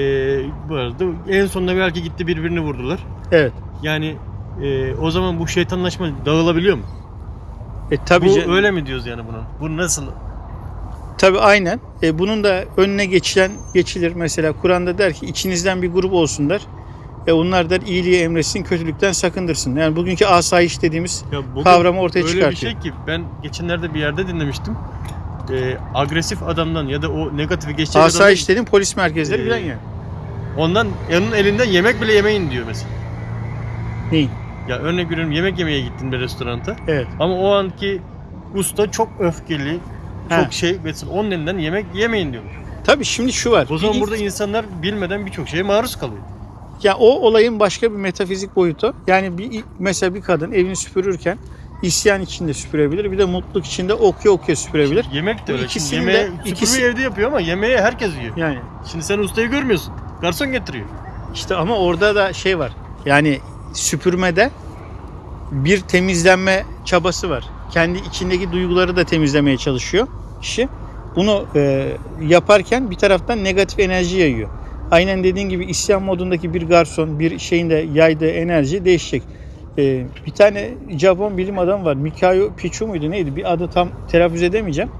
bağırdı. En sonunda belki gitti birbirini vurdular. Evet. Yani e, o zaman bu şeytanlaşma dağılabiliyor mu? E tabii bu öyle mi diyoruz yani bunun? Bu nasıl? Tabii aynen. E, bunun da önüne geçilen geçilir. Mesela Kur'an'da der ki içinizden bir grup olsun der. E, onlar der iyiliği emretsin, kötülükten sakındırsın. Yani bugünkü asayiş dediğimiz Ya kavramı ortaya öyle çıkartıyor. bir şey ki ben geçenlerde bir yerde dinlemiştim. E, agresif adamdan ya da o negatifi geçecek asayiş adamdan dediğim polis merkezleri Ee, yani. ondan onun elinden yemek bile yemeyin diyor mesela. Neyin? Ya örnek veriyorum yemek yemeye gittin bir restoranta. Evet. Ama o anki usta çok öfkeli, çok Ha. şey mesela onun elinden yemek yemeyin diyor. Tabii şimdi şu var. O zaman Bir- burada insanlar bilmeden birçok şeye maruz kalıyor. Ya o olayın başka bir metafizik boyutu. Yani bir mesela bir kadın evini süpürürken isyan içinde süpürebilir. Bir de mutluluk içinde okuya okuya süpürebilir. Yemek de öyle. ikisini Şimdi de- süpürmeyi ikisi- evde yapıyor ama yemeği herkes yiyor. Yani Şimdi sen ustayı görmüyorsun. Garson getiriyor. işte ama orada da şey var. Yani süpürmede bir temizlenme çabası var. Kendi içindeki duyguları da temizlemeye çalışıyor kişi. Bunu e, yaparken bir taraftan negatif enerji yayıyor. Aynen dediğin gibi isyan modundaki bir garson bir şeyin de yaydığı enerji değişecek. E, bir tane Japon bilim adamı var. Mikao Pichu muydu neydi? Bir adı tam telaffuz edemeyeceğim.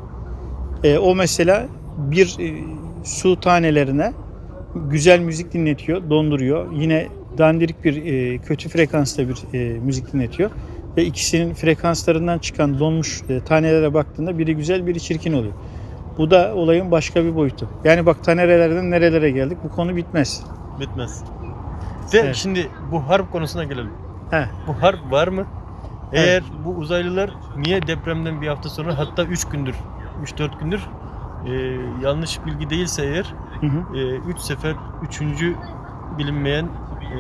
E, o mesela bir e, su tanelerine güzel müzik dinletiyor, donduruyor. Yine dandirik bir e, kötü frekansta bir e, müzik dinletiyor. Ve ikisinin frekanslarından çıkan donmuş e, tanelere baktığında biri güzel biri çirkin oluyor. Bu da olayın başka bir boyutu. Yani bak tanerelerden nerelere geldik bu konu bitmez. Bitmez. Ve Evet. şimdi bu harp konusuna gelelim. He. Bu harp var mı? Evet. Eğer bu uzaylılar niye depremden bir hafta sonra hatta 3 gündür 3-4 gündür e, yanlış bilgi değilse eğer Hı hı. 3 sefer 3. bilinmeyen e,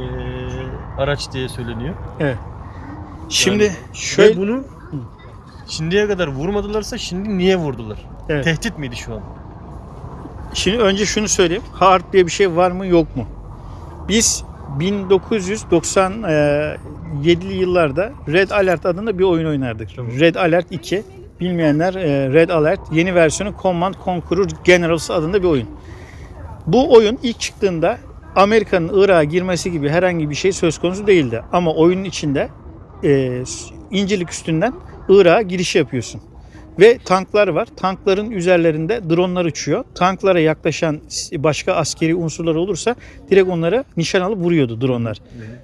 araç diye söyleniyor. Evet. Şimdi Yani- şöyle bunu şimdiye kadar vurmadılarsa şimdi niye vurdular? Evet. Tehdit miydi şu an? Şimdi önce şunu söyleyeyim. Harp diye bir şey var mı yok mu? Biz 1997'li yıllarda Red Alert adında bir oyun oynardık. Tamam. Red Alert 2. Bilmeyenler e, Red Alert yeni versiyonu Command Conqueror Generals adında bir oyun. Bu oyun ilk çıktığında Amerika'nın Irak'a girmesi gibi herhangi bir şey söz konusu değildi. Ama oyunun içinde e, İncirlik üstünden Irak'a giriş yapıyorsun. Ve tanklar var. Tankların üzerlerinde dronlar uçuyor. Tanklara yaklaşan başka askeri unsurlar olursa direkt onlara nişan alıp vuruyordu dronlar.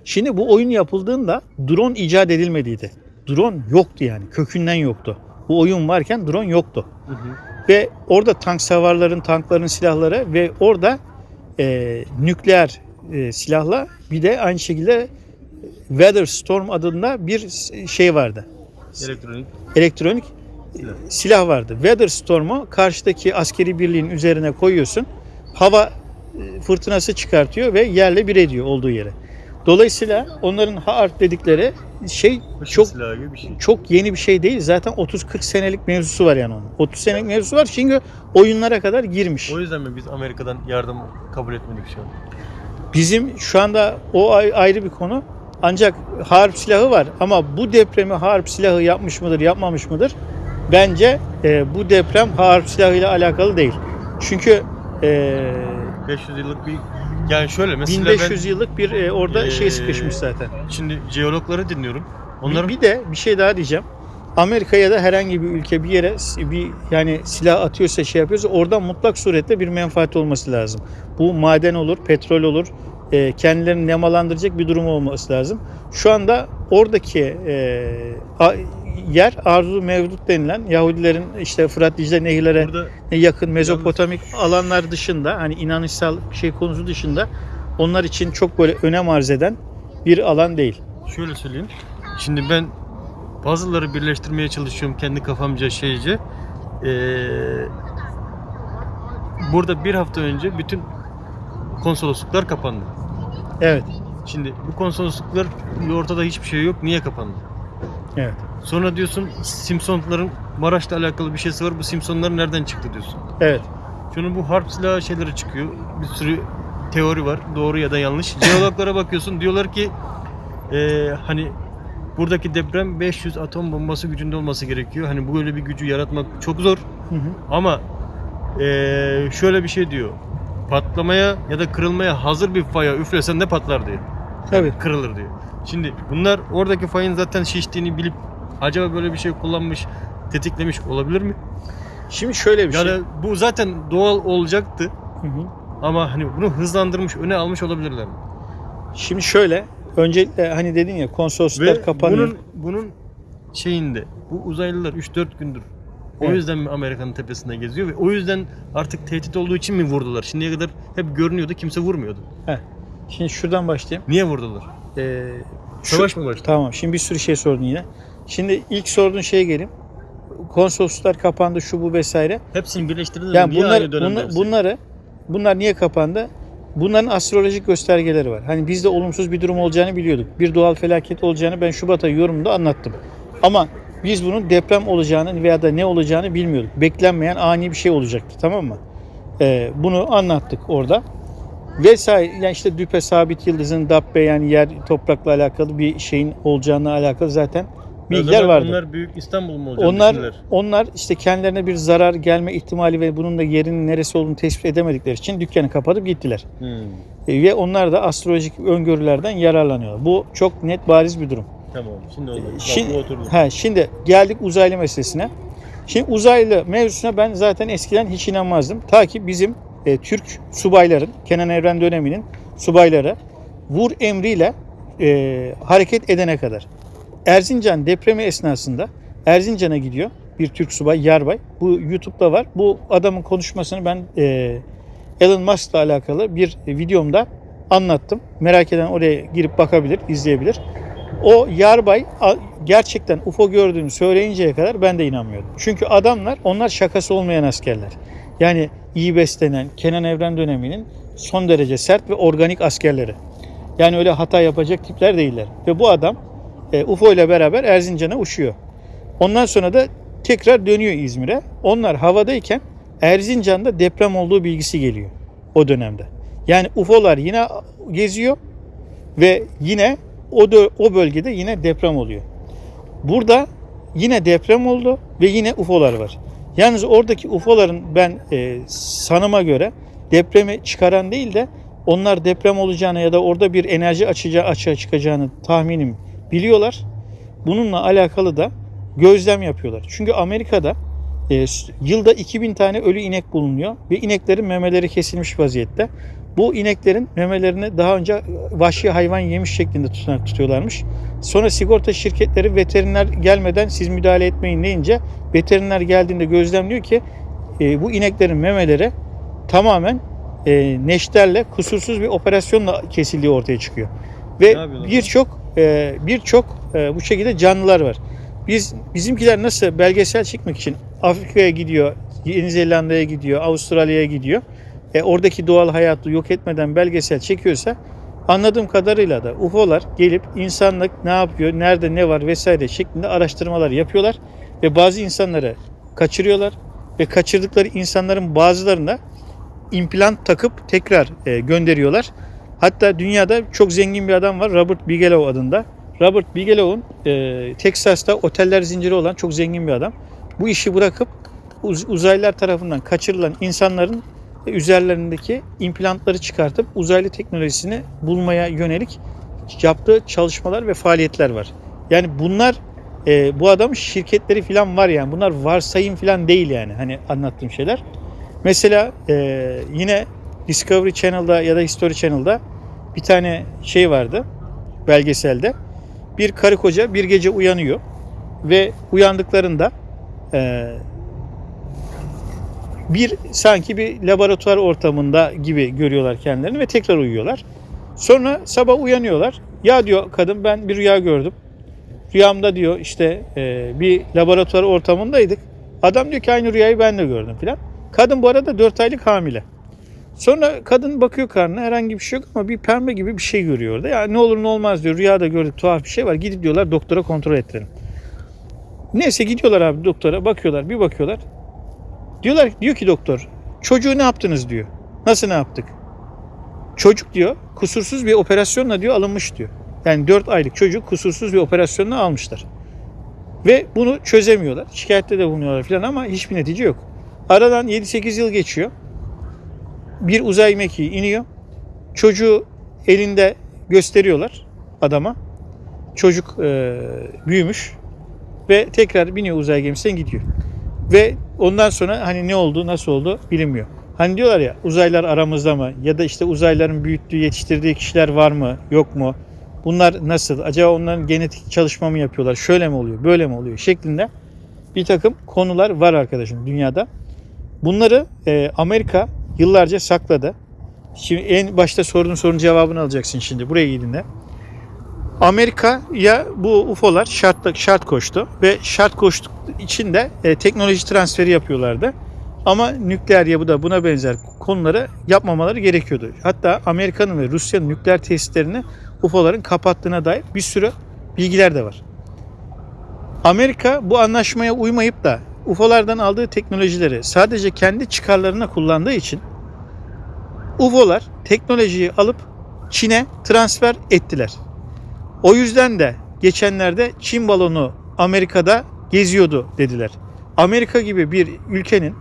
Şimdi bu oyun yapıldığında drone icat edilmediydi. Drone yoktu yani. Kökünden yoktu. Bu oyun varken drone yoktu. Ve orada tank savarların, tankların silahları ve orada e, nükleer e, silahla bir de aynı şekilde Weather Storm adında bir şey vardı. Elektronik. Elektronik Silah. silah vardı. Weather Storm'u karşıdaki askeri birliğin üzerine koyuyorsun. Hava e, fırtınası çıkartıyor ve yerle bir ediyor olduğu yere. Dolayısıyla onların harp dedikleri şey Çok şey. çok yeni bir şey değil. Zaten 30-40 senelik mevzusu var yani onun. 30 senelik mevzusu var çünkü oyunlara kadar girmiş. O yüzden mi biz Amerika'dan yardım kabul etmedik şu an? Bizim şu anda o ay- ayrı bir konu. Ancak harp silahı var ama bu depremi harp silahı yapmış mıdır, yapmamış mıdır? Bence e, bu deprem harp silahıyla alakalı değil. Çünkü e, 500 yıllık bir yani şöyle mesela 1500 yıllık bir e, orada Ee, şey sıkışmış zaten. ben şimdi jeologları dinliyorum. Onların... Bir, bir de bir şey daha diyeceğim. Amerika ya da herhangi bir ülke bir yere bir yani silah atıyorsa şey yapıyorsa oradan mutlak surette bir menfaat olması lazım. Bu maden olur, petrol olur, e, kendilerini nemalandıracak bir durum olması lazım. Şu anda oradaki e, yer arzu mevdut denilen Yahudilerin işte Fırat Dicle nehirlere burada yakın mezopotamik alanlar dışında hani inanışsal şey konusu dışında onlar için çok böyle önem arz eden bir alan değil. şöyle söyleyeyim. Şimdi ben puzzle'ları birleştirmeye çalışıyorum kendi kafamca şeyce. Ee, burada bir hafta önce bütün konsolosluklar kapandı. Evet. Şimdi bu konsolosluklar ortada hiçbir şey yok. Niye kapandı? Evet. Sonra diyorsun Simpsonların Maraş'la alakalı bir şeysi var. Bu Simpsonlar nereden çıktı diyorsun. Evet. Şunun bu harp silahı şeyleri çıkıyor. Bir sürü teori var. Doğru ya da yanlış. Jeologlara bakıyorsun. Diyorlar ki eee, hani buradaki deprem 500 atom bombası gücünde olması gerekiyor. Hani böyle bir gücü yaratmak çok zor. Hı hı. Ama eee, şöyle bir şey diyor. Patlamaya ya da kırılmaya hazır bir faya üflesen de patlar diyor. Tabii. Kırılır diyor. Şimdi bunlar oradaki fayın zaten şiştiğini bilip acaba böyle bir şey kullanmış, tetiklemiş olabilir mi? Şimdi şöyle bir Yani şey. bu zaten doğal olacaktı Hı hı. ama hani bunu hızlandırmış, öne almış olabilirler mi? Şimdi şöyle öncelikle hani dedin ya konsolosluklar Ve kapanıyor. bunun bunun şeyinde bu uzaylılar 3-4 gündür o Evet. yüzden mi Amerika'nın tepesinde geziyor ve o yüzden artık tehdit olduğu için mi vurdular? Şimdiye kadar hep görünüyordu, kimse vurmuyordu. Şimdi şuradan başlayayım. Niye vurdular? Ee, şu- Savaş mı başladı? Tamam. Şimdi bir sürü şey sordun yine. Şimdi ilk sorduğun şeye geleyim. Konsolosluklar kapandı şu bu vesaire. Hepsini birleştirdiniz Yani niye bunlar, aynı dönemde bunlar- hepsi? bunları bunlar niye kapandı? Bunların astrolojik göstergeleri var. Hani bizde olumsuz bir durum olacağını biliyorduk. Bir doğal felaket olacağını ben Şubat ayı yorumunda anlattım. Ama biz bunun deprem olacağını veya da ne olacağını bilmiyorduk. Beklenmeyen ani bir şey olacaktı tamam mı? Ee, bunu anlattık orada. Vesaire yani işte düpe sabit yıldızın dabbe yani yer toprakla alakalı bir şeyin olacağına alakalı zaten bilgiler zaman vardı. Onlar büyük İstanbul mu olacak Onlar onlar işte kendilerine bir zarar gelme ihtimali ve bunun da yerinin neresi olduğunu tespit edemedikleri için dükkanı kapatıp gittiler. Hmm. E, ve onlar da astrolojik öngörülerden yararlanıyor. Bu çok net bariz bir durum. Tamam şimdi oldu. Bak, Şimdi, oturdu. he, şimdi geldik uzaylı meselesine. Şimdi uzaylı mevzusuna ben zaten eskiden hiç inanmazdım. Ta ki bizim e, Türk subayların, Kenan Evren döneminin subayları vur emriyle e, hareket edene kadar. Erzincan depremi esnasında Erzincan'a gidiyor bir Türk subay, yarbay. Bu YouTube'da var. Bu adamın konuşmasını ben e, Elon Musk'la alakalı bir videomda anlattım. Merak eden oraya girip bakabilir, izleyebilir. O yarbay gerçekten UFO gördüğünü söyleyinceye kadar ben de inanmıyordum. Çünkü adamlar onlar şakası olmayan askerler. Yani iyi beslenen Kenan Evren döneminin son derece sert ve organik askerleri. Yani öyle hata yapacak tipler değiller. Ve bu adam e, UFO ile beraber Erzincan'a uçuyor. Ondan sonra da tekrar dönüyor İzmir'e. Onlar havadayken Erzincan'da deprem olduğu bilgisi geliyor o dönemde. Yani UFO'lar yine geziyor ve yine o o bölgede yine deprem oluyor. Burada yine deprem oldu ve yine UFO'lar var. Yalnız oradaki UFO'ların ben e, sanıma göre depremi çıkaran değil de onlar deprem olacağını ya da orada bir enerji açacağı açığa çıkacağını tahminim biliyorlar. Bununla alakalı da gözlem yapıyorlar. Çünkü Amerika'da e, yılda 2000 tane ölü inek bulunuyor ve ineklerin memeleri kesilmiş vaziyette. Bu ineklerin memelerini daha önce vahşi hayvan yemiş şeklinde tutarak tutuyorlarmış. Sonra sigorta şirketleri veteriner gelmeden siz müdahale etmeyin deyince veteriner geldiğinde gözlemliyor ki e, bu ineklerin memeleri tamamen e, neşterle kusursuz bir operasyonla kesildiği ortaya çıkıyor. Ve birçok e, birçok bu şekilde canlılar var. Biz bizimkiler nasıl belgesel çekmek için Afrika'ya gidiyor, Yeni Zelanda'ya gidiyor, Avustralya'ya gidiyor. E, oradaki doğal hayatı yok etmeden belgesel çekiyorsa anladığım kadarıyla da UFO'lar gelip insanlık ne yapıyor, nerede ne var vesaire şeklinde araştırmalar yapıyorlar ve bazı insanları kaçırıyorlar ve kaçırdıkları insanların bazılarına implant takıp tekrar e, gönderiyorlar. Hatta dünyada çok zengin bir adam var Robert Bigelow adında. Robert Bigelow'un e, Texas'ta oteller zinciri olan çok zengin bir adam. Bu işi bırakıp uz- uzaylılar tarafından kaçırılan insanların e, üzerlerindeki implantları çıkartıp uzaylı teknolojisini bulmaya yönelik yaptığı çalışmalar ve faaliyetler var. Yani bunlar e, bu adamın şirketleri falan var yani. Bunlar varsayım falan değil yani hani anlattığım şeyler. Mesela e, yine Discovery Channel'da ya da History Channel'da bir tane şey vardı belgeselde. Bir karı koca bir gece uyanıyor ve uyandıklarında e, bir sanki bir laboratuvar ortamında gibi görüyorlar kendilerini ve tekrar uyuyorlar. Sonra sabah uyanıyorlar. Ya diyor kadın ben bir rüya gördüm. Rüyamda diyor işte e, bir laboratuvar ortamındaydık. Adam diyor ki aynı rüyayı ben de gördüm filan. Kadın bu arada 4 aylık hamile. Sonra kadın bakıyor karnına herhangi bir şey yok ama bir pembe gibi bir şey görüyor orada. Ya ne olur ne olmaz diyor. Rüyada gördük tuhaf bir şey var. Gidip diyorlar doktora kontrol ettirelim. Neyse gidiyorlar abi doktora bakıyorlar bir bakıyorlar. Diyorlar diyor ki doktor çocuğu ne yaptınız diyor. Nasıl ne yaptık? Çocuk diyor kusursuz bir operasyonla diyor alınmış diyor. Yani 4 aylık çocuk kusursuz bir operasyonla almışlar. Ve bunu çözemiyorlar. Şikayette de bulunuyorlar falan ama hiçbir netice yok. Aradan 7-8 yıl geçiyor. Bir uzay mekiği iniyor. Çocuğu elinde gösteriyorlar adama. Çocuk e, büyümüş ve tekrar biniyor uzay gemisine gidiyor. Ve ondan sonra hani ne oldu, nasıl oldu bilinmiyor. Hani diyorlar ya uzaylar aramızda mı? Ya da işte uzayların büyüttüğü, yetiştirdiği kişiler var mı, yok mu? Bunlar nasıl? Acaba onların genetik çalışma mı yapıyorlar? Şöyle mi oluyor, böyle mi oluyor? Şeklinde bir takım konular var arkadaşım dünyada. Bunları e, Amerika yıllarca sakladı. Şimdi en başta sorduğun sorunun cevabını alacaksın şimdi. Buraya gidin de. Amerika'ya bu UFO'lar şart, şart koştu ve şart koştuk için de e, teknoloji transferi yapıyorlardı. Ama nükleer yapıda buna benzer konuları yapmamaları gerekiyordu. Hatta Amerika'nın ve Rusya'nın nükleer tesislerini UFO'ların kapattığına dair bir sürü bilgiler de var. Amerika bu anlaşmaya uymayıp da UFO'lardan aldığı teknolojileri sadece kendi çıkarlarına kullandığı için UFO'lar teknolojiyi alıp Çin'e transfer ettiler. O yüzden de geçenlerde Çin balonu Amerika'da geziyordu dediler. Amerika gibi bir ülkenin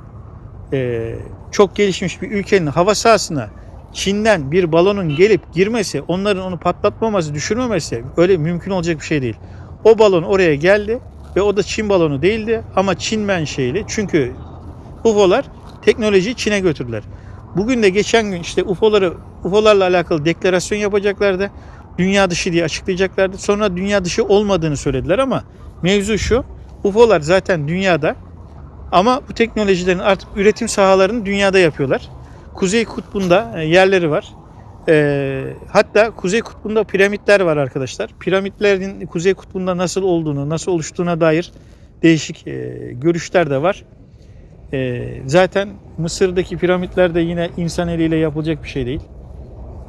eee, çok gelişmiş bir ülkenin hava sahasına Çin'den bir balonun gelip girmesi, onların onu patlatmaması, düşürmemesi öyle mümkün olacak bir şey değil. O balon oraya geldi ve o da Çin balonu değildi ama Çin menşeili. Çünkü UFO'lar teknolojiyi Çin'e götürdüler. Bugün de geçen gün işte UFO'ları UFO'larla alakalı deklarasyon yapacaklardı. Dünya dışı diye açıklayacaklardı. Sonra dünya dışı olmadığını söylediler ama mevzu şu. UFO'lar zaten dünyada ama bu teknolojilerin artık üretim sahalarını dünyada yapıyorlar. Kuzey Kutbu'nda e, yerleri var. E, hatta Kuzey Kutbu'nda piramitler var arkadaşlar. Piramitlerin Kuzey Kutbu'nda nasıl olduğunu, nasıl oluştuğuna dair değişik e, görüşler de var. E, zaten Mısır'daki piramitler de yine insan eliyle yapılacak bir şey değil.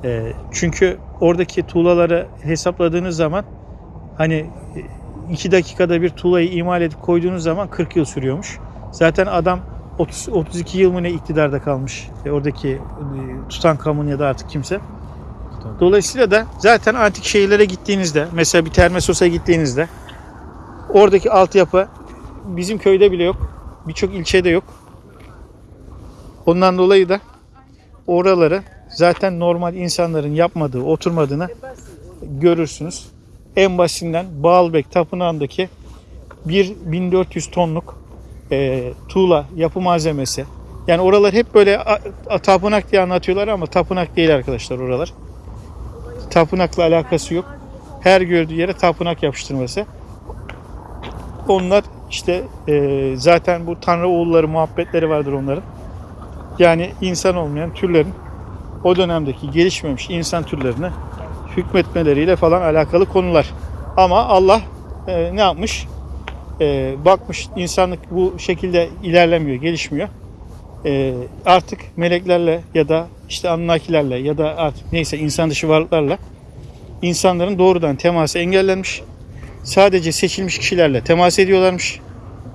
E, çünkü oradaki tuğlaları hesapladığınız zaman hani 2 dakikada bir tuğlayı imal edip koyduğunuz zaman 40 yıl sürüyormuş. Zaten adam 30, 32 yıl mı ne iktidarda kalmış. E, oradaki e, Tutankamon ya da artık kimse. Dolayısıyla da zaten antik şehirlere gittiğinizde mesela bir Termessos'a gittiğinizde oradaki altyapı bizim köyde bile yok. Birçok ilçede yok. Ondan dolayı da oraları zaten normal insanların yapmadığı, oturmadığını görürsünüz. En basitinden Baalbek Tapınağı'ndaki 1400 tonluk e, tuğla yapı malzemesi. Yani oralar hep böyle a- a- tapınak diye anlatıyorlar ama tapınak değil arkadaşlar oralar. Tapınakla alakası yok. Her gördüğü yere tapınak yapıştırması. Onlar işte e, zaten bu tanrı oğulları muhabbetleri vardır onların. Yani insan olmayan türlerin o dönemdeki gelişmemiş insan türlerine hükmetmeleriyle falan alakalı konular. Ama Allah e, ne yapmış? E, bakmış insanlık bu şekilde ilerlemiyor, gelişmiyor. E, artık meleklerle ya da işte Anunnakilerle ya da artık neyse insan dışı varlıklarla insanların doğrudan teması engellenmiş. Sadece seçilmiş kişilerle temas ediyorlarmış.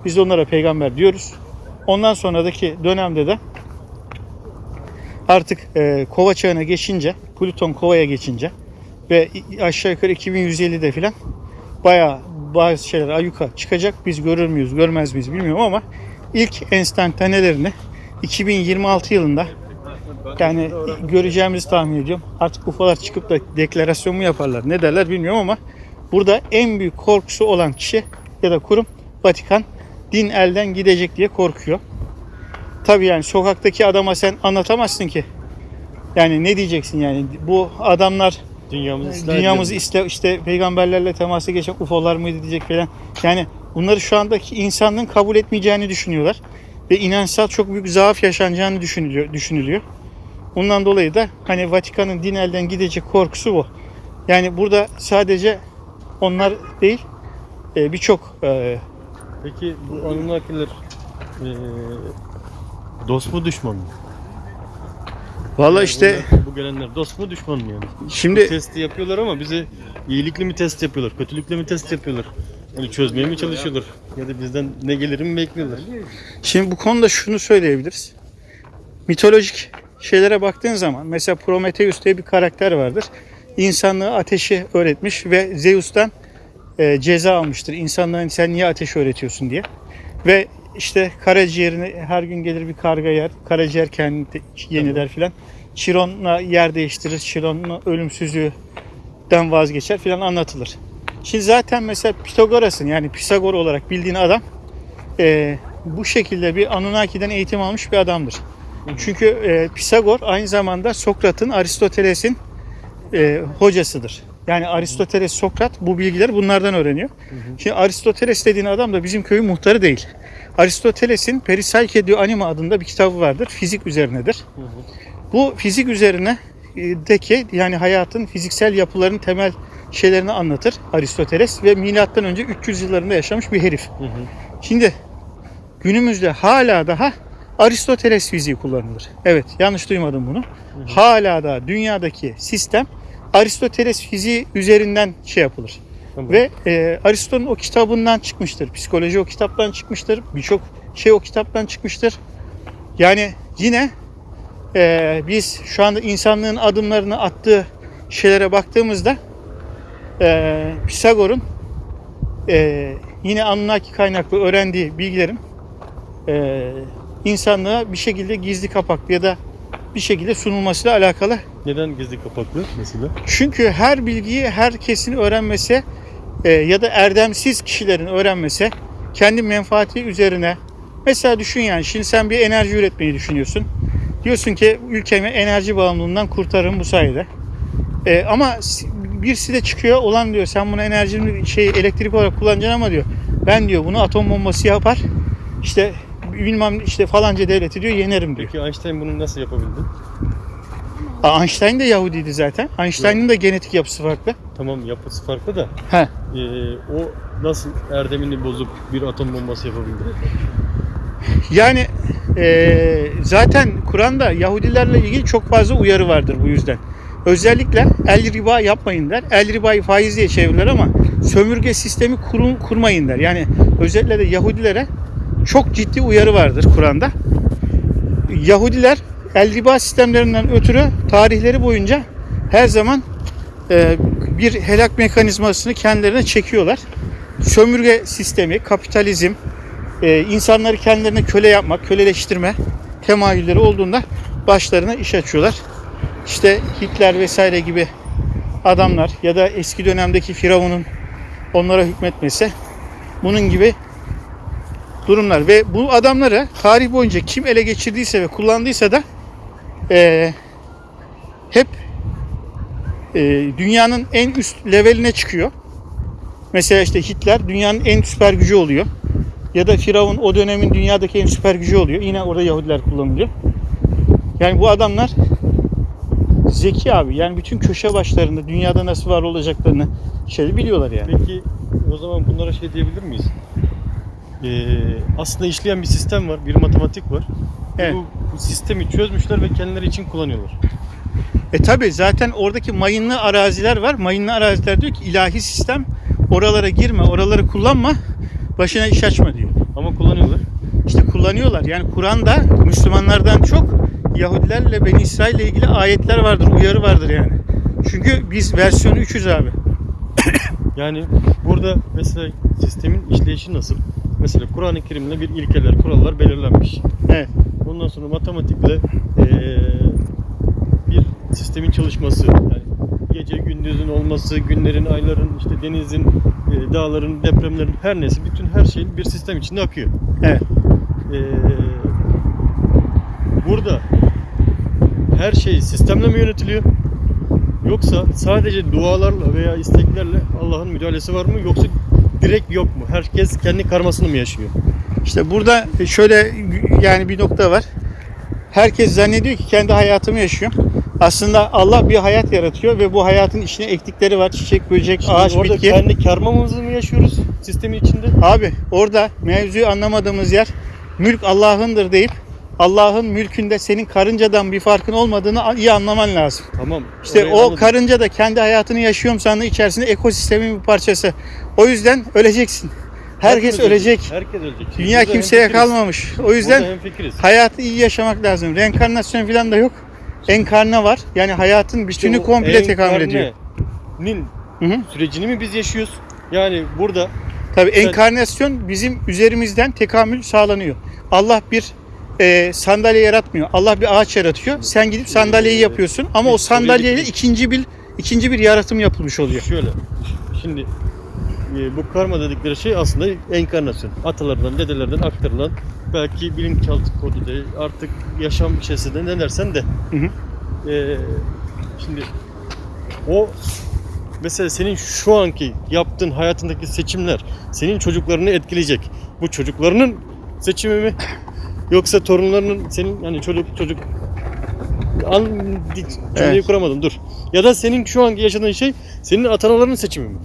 Biz de onlara peygamber diyoruz. Ondan sonraki dönemde de artık e, kova çağına geçince, Plüton kovaya geçince ve aşağı yukarı 2150'de filan bayağı bazı şeyler ayyuka çıkacak. Biz görür müyüz, görmez miyiz bilmiyorum ama ilk enstantanelerini 2026 yılında yani göreceğimizi tahmin ediyorum. Artık UFO'lar çıkıp da deklarasyon mu yaparlar, ne derler bilmiyorum ama burada en büyük korkusu olan kişi ya da kurum Vatikan din elden gidecek diye korkuyor. Tabii yani sokaktaki adama sen anlatamazsın ki. Yani ne diyeceksin yani bu adamlar Dünyamızı ıslah dünyamızı edelim. işte, peygamberlerle temasa geçen UFO'lar mıydı diyecek falan. Yani bunları şu andaki insanlığın kabul etmeyeceğini düşünüyorlar. Ve inançsal çok büyük zaaf yaşanacağını düşünülüyor. düşünülüyor. Ondan dolayı da hani Vatikan'ın din elden gidecek korkusu bu. Yani burada sadece onlar değil e, birçok e, Peki bu Anunnakiler eee dost mu düşman mı? Valla işte bunlar- bu gelenler dost mu düşman mı yani? Bu şimdi testi yapıyorlar ama bize iyilikli mi test yapıyorlar, kötülükle mi test yapıyorlar? Yani çözmeye mi çalışıyorlar? Ya da bizden ne gelir mi bekliyorlar? Şimdi bu konuda şunu söyleyebiliriz. Mitolojik şeylere baktığın zaman mesela Prometheus diye bir karakter vardır. İnsanlığı ateşi öğretmiş ve Zeus'tan e, ceza almıştır. İnsanların sen niye ateş öğretiyorsun diye. Ve işte karaciğerini her gün gelir bir karga yer. Karaciğer kendini yeniler filan. Chiron'la yer değiştirir. Chiron'la ölümsüzlüğüden vazgeçer filan anlatılır. Şimdi zaten mesela Pitagoras'ın yani Pisagor olarak bildiğin adam e, bu şekilde bir Anunnaki'den eğitim almış bir adamdır. Çünkü e, Pisagor aynı zamanda Sokrat'ın, Aristoteles'in e, hocasıdır. Yani Aristoteles, Sokrat bu bilgileri bunlardan öğreniyor. Şimdi Aristoteles dediğin adam da bizim köyün muhtarı değil. Aristoteles'in Perisalke diyor Anima adında bir kitabı vardır. Fizik üzerinedir. Hı hı. Bu fizik üzerine e, deki yani hayatın fiziksel yapılarının temel şeylerini anlatır Aristoteles ve milattan önce 300 yıllarında yaşamış bir herif. Hı hı. Şimdi günümüzde hala daha Aristoteles fiziği kullanılır. Evet yanlış duymadım bunu. Hala da dünyadaki sistem Aristoteles fiziği üzerinden şey yapılır. Tamam. Ve e, Aristo'nun o kitabından çıkmıştır. Psikoloji o kitaptan çıkmıştır. Birçok şey o kitaptan çıkmıştır. Yani yine e, biz şu anda insanlığın adımlarını attığı şeylere baktığımızda e, Pisagor'un e, yine Anunnaki kaynaklı öğrendiği bilgilerin e, insanlığa bir şekilde gizli kapaklı ya da bir şekilde sunulmasıyla alakalı Neden gizli kapaklı mesela? çünkü her bilgiyi herkesin öğrenmesi e, ya da erdemsiz kişilerin öğrenmesi kendi menfaati üzerine mesela düşün yani şimdi sen bir enerji üretmeyi düşünüyorsun. Diyorsun ki ülkemi enerji bağımlılığından kurtarırım bu sayede. E, ama birisi de çıkıyor olan diyor sen bunu enerji şey elektrik olarak kullanacaksın ama diyor ben diyor bunu atom bombası yapar işte bilmem işte falanca devleti diyor yenerim diyor. Peki Einstein bunu nasıl yapabildi? Aa, Einstein de Yahudiydi zaten. Einstein'ın da genetik yapısı farklı. Tamam yapısı farklı da He. e, o nasıl erdemini bozup bir atom bombası yapabildi? Yani eee, zaten Kur'an'da Yahudilerle ilgili çok fazla uyarı vardır bu yüzden. Özellikle el riba yapmayın der. El ribayı faiz diye çevirirler ama sömürge sistemi kurun, kurmayın der. Yani özellikle de Yahudilere çok ciddi uyarı vardır Kur'an'da. Yahudiler el riba sistemlerinden ötürü tarihleri boyunca her zaman eee, bir helak mekanizmasını kendilerine çekiyorlar. Sömürge sistemi, kapitalizm, e, insanları kendilerine köle yapmak, köleleştirme temayülleri olduğunda başlarına iş açıyorlar. İşte Hitler vesaire gibi adamlar ya da eski dönemdeki Firavun'un onlara hükmetmesi bunun gibi durumlar ve bu adamları tarih boyunca kim ele geçirdiyse ve kullandıysa da e, hep e, dünyanın en üst leveline çıkıyor. Mesela işte Hitler dünyanın en süper gücü oluyor. Ya da Firavun o dönemin dünyadaki en süper gücü oluyor. Yine orada Yahudiler kullanılıyor. Yani bu adamlar zeki abi. Yani bütün köşe başlarında dünyada nasıl var olacaklarını şey biliyorlar yani. Peki o zaman bunlara şey diyebilir miyiz? E, aslında işleyen bir sistem var, bir matematik var. Evet. Bu, bu sistemi çözmüşler ve kendileri için kullanıyorlar. E tabi zaten oradaki mayınlı araziler var. Mayınlı araziler diyor ki ilahi sistem oralara girme, oraları kullanma, başına iş açma diyor. Ama kullanıyorlar. İşte kullanıyorlar. Yani Kur'an'da Müslümanlardan çok Yahudilerle Beni İsrail ile ilgili ayetler vardır, uyarı vardır yani. Çünkü biz versiyonu 300 abi. Yani burada mesela sistemin işleyişi nasıl? Mesela Kur'an-ı Kerim'de bir ilkeler, kurallar belirlenmiş. Evet. Ondan sonra matematikle eee, bir sistemin çalışması. Yani gece gündüzün olması, günlerin, ayların, işte denizin, eee, dağların, depremlerin her neyse bütün her şeyin bir sistem içinde akıyor. Evet. Eee, burada her şey sistemle mi yönetiliyor? Yoksa sadece dualarla veya isteklerle Allah'ın müdahalesi var mı? Yoksa direkt yok mu? Herkes kendi karmasını mı yaşıyor? İşte burada şöyle yani bir nokta var. Herkes zannediyor ki kendi hayatımı yaşıyor. Aslında Allah bir hayat yaratıyor ve bu hayatın içine ektikleri var. Çiçek, böcek, Şimdi ağaç, orada bitki. kendi karmamızı mı yaşıyoruz sistemin içinde? Abi orada mevzuyu anlamadığımız yer mülk Allah'ındır deyip Allah'ın mülkünde senin karıncadan bir farkın olmadığını iyi anlaman lazım. Tamam. İşte o anladım. karınca da kendi hayatını yaşıyorum sandığı içerisinde ekosistemin bir parçası. O yüzden öleceksin. Herkes ölecek. Herkes ölecek. Dünya burada kimseye hemfikiriz. kalmamış. O yüzden hayatı iyi yaşamak lazım. Reenkarnasyon falan da yok. Enkarne var. Yani hayatın bütünü o komple tekamül ediyor. hı. sürecini mi biz yaşıyoruz? Yani burada Tabii enkarnasyon bizim üzerimizden tekamül sağlanıyor. Allah bir e, sandalye yaratmıyor. Allah bir ağaç yaratıyor. Sen gidip sandalyeyi Ee, yapıyorsun ama o sandalyeyle ikinci bir ikinci bir yaratım yapılmış oluyor. Şöyle, şimdi bu karma dedikleri şey aslında enkarnasyon. Atalardan, dedelerden aktarılan belki bilinçaltı kodu değil, artık yaşam şeysi de ne dersen de. Hı hı. E, şimdi o mesela senin şu anki yaptığın hayatındaki seçimler senin çocuklarını etkileyecek. Bu çocuklarının seçimi mi? Yoksa torunlarının senin yani çocuk çocuk an cümleyi Evet. kuramadım dur. Ya da senin şu anki yaşadığın şey senin atanaların seçimi mi?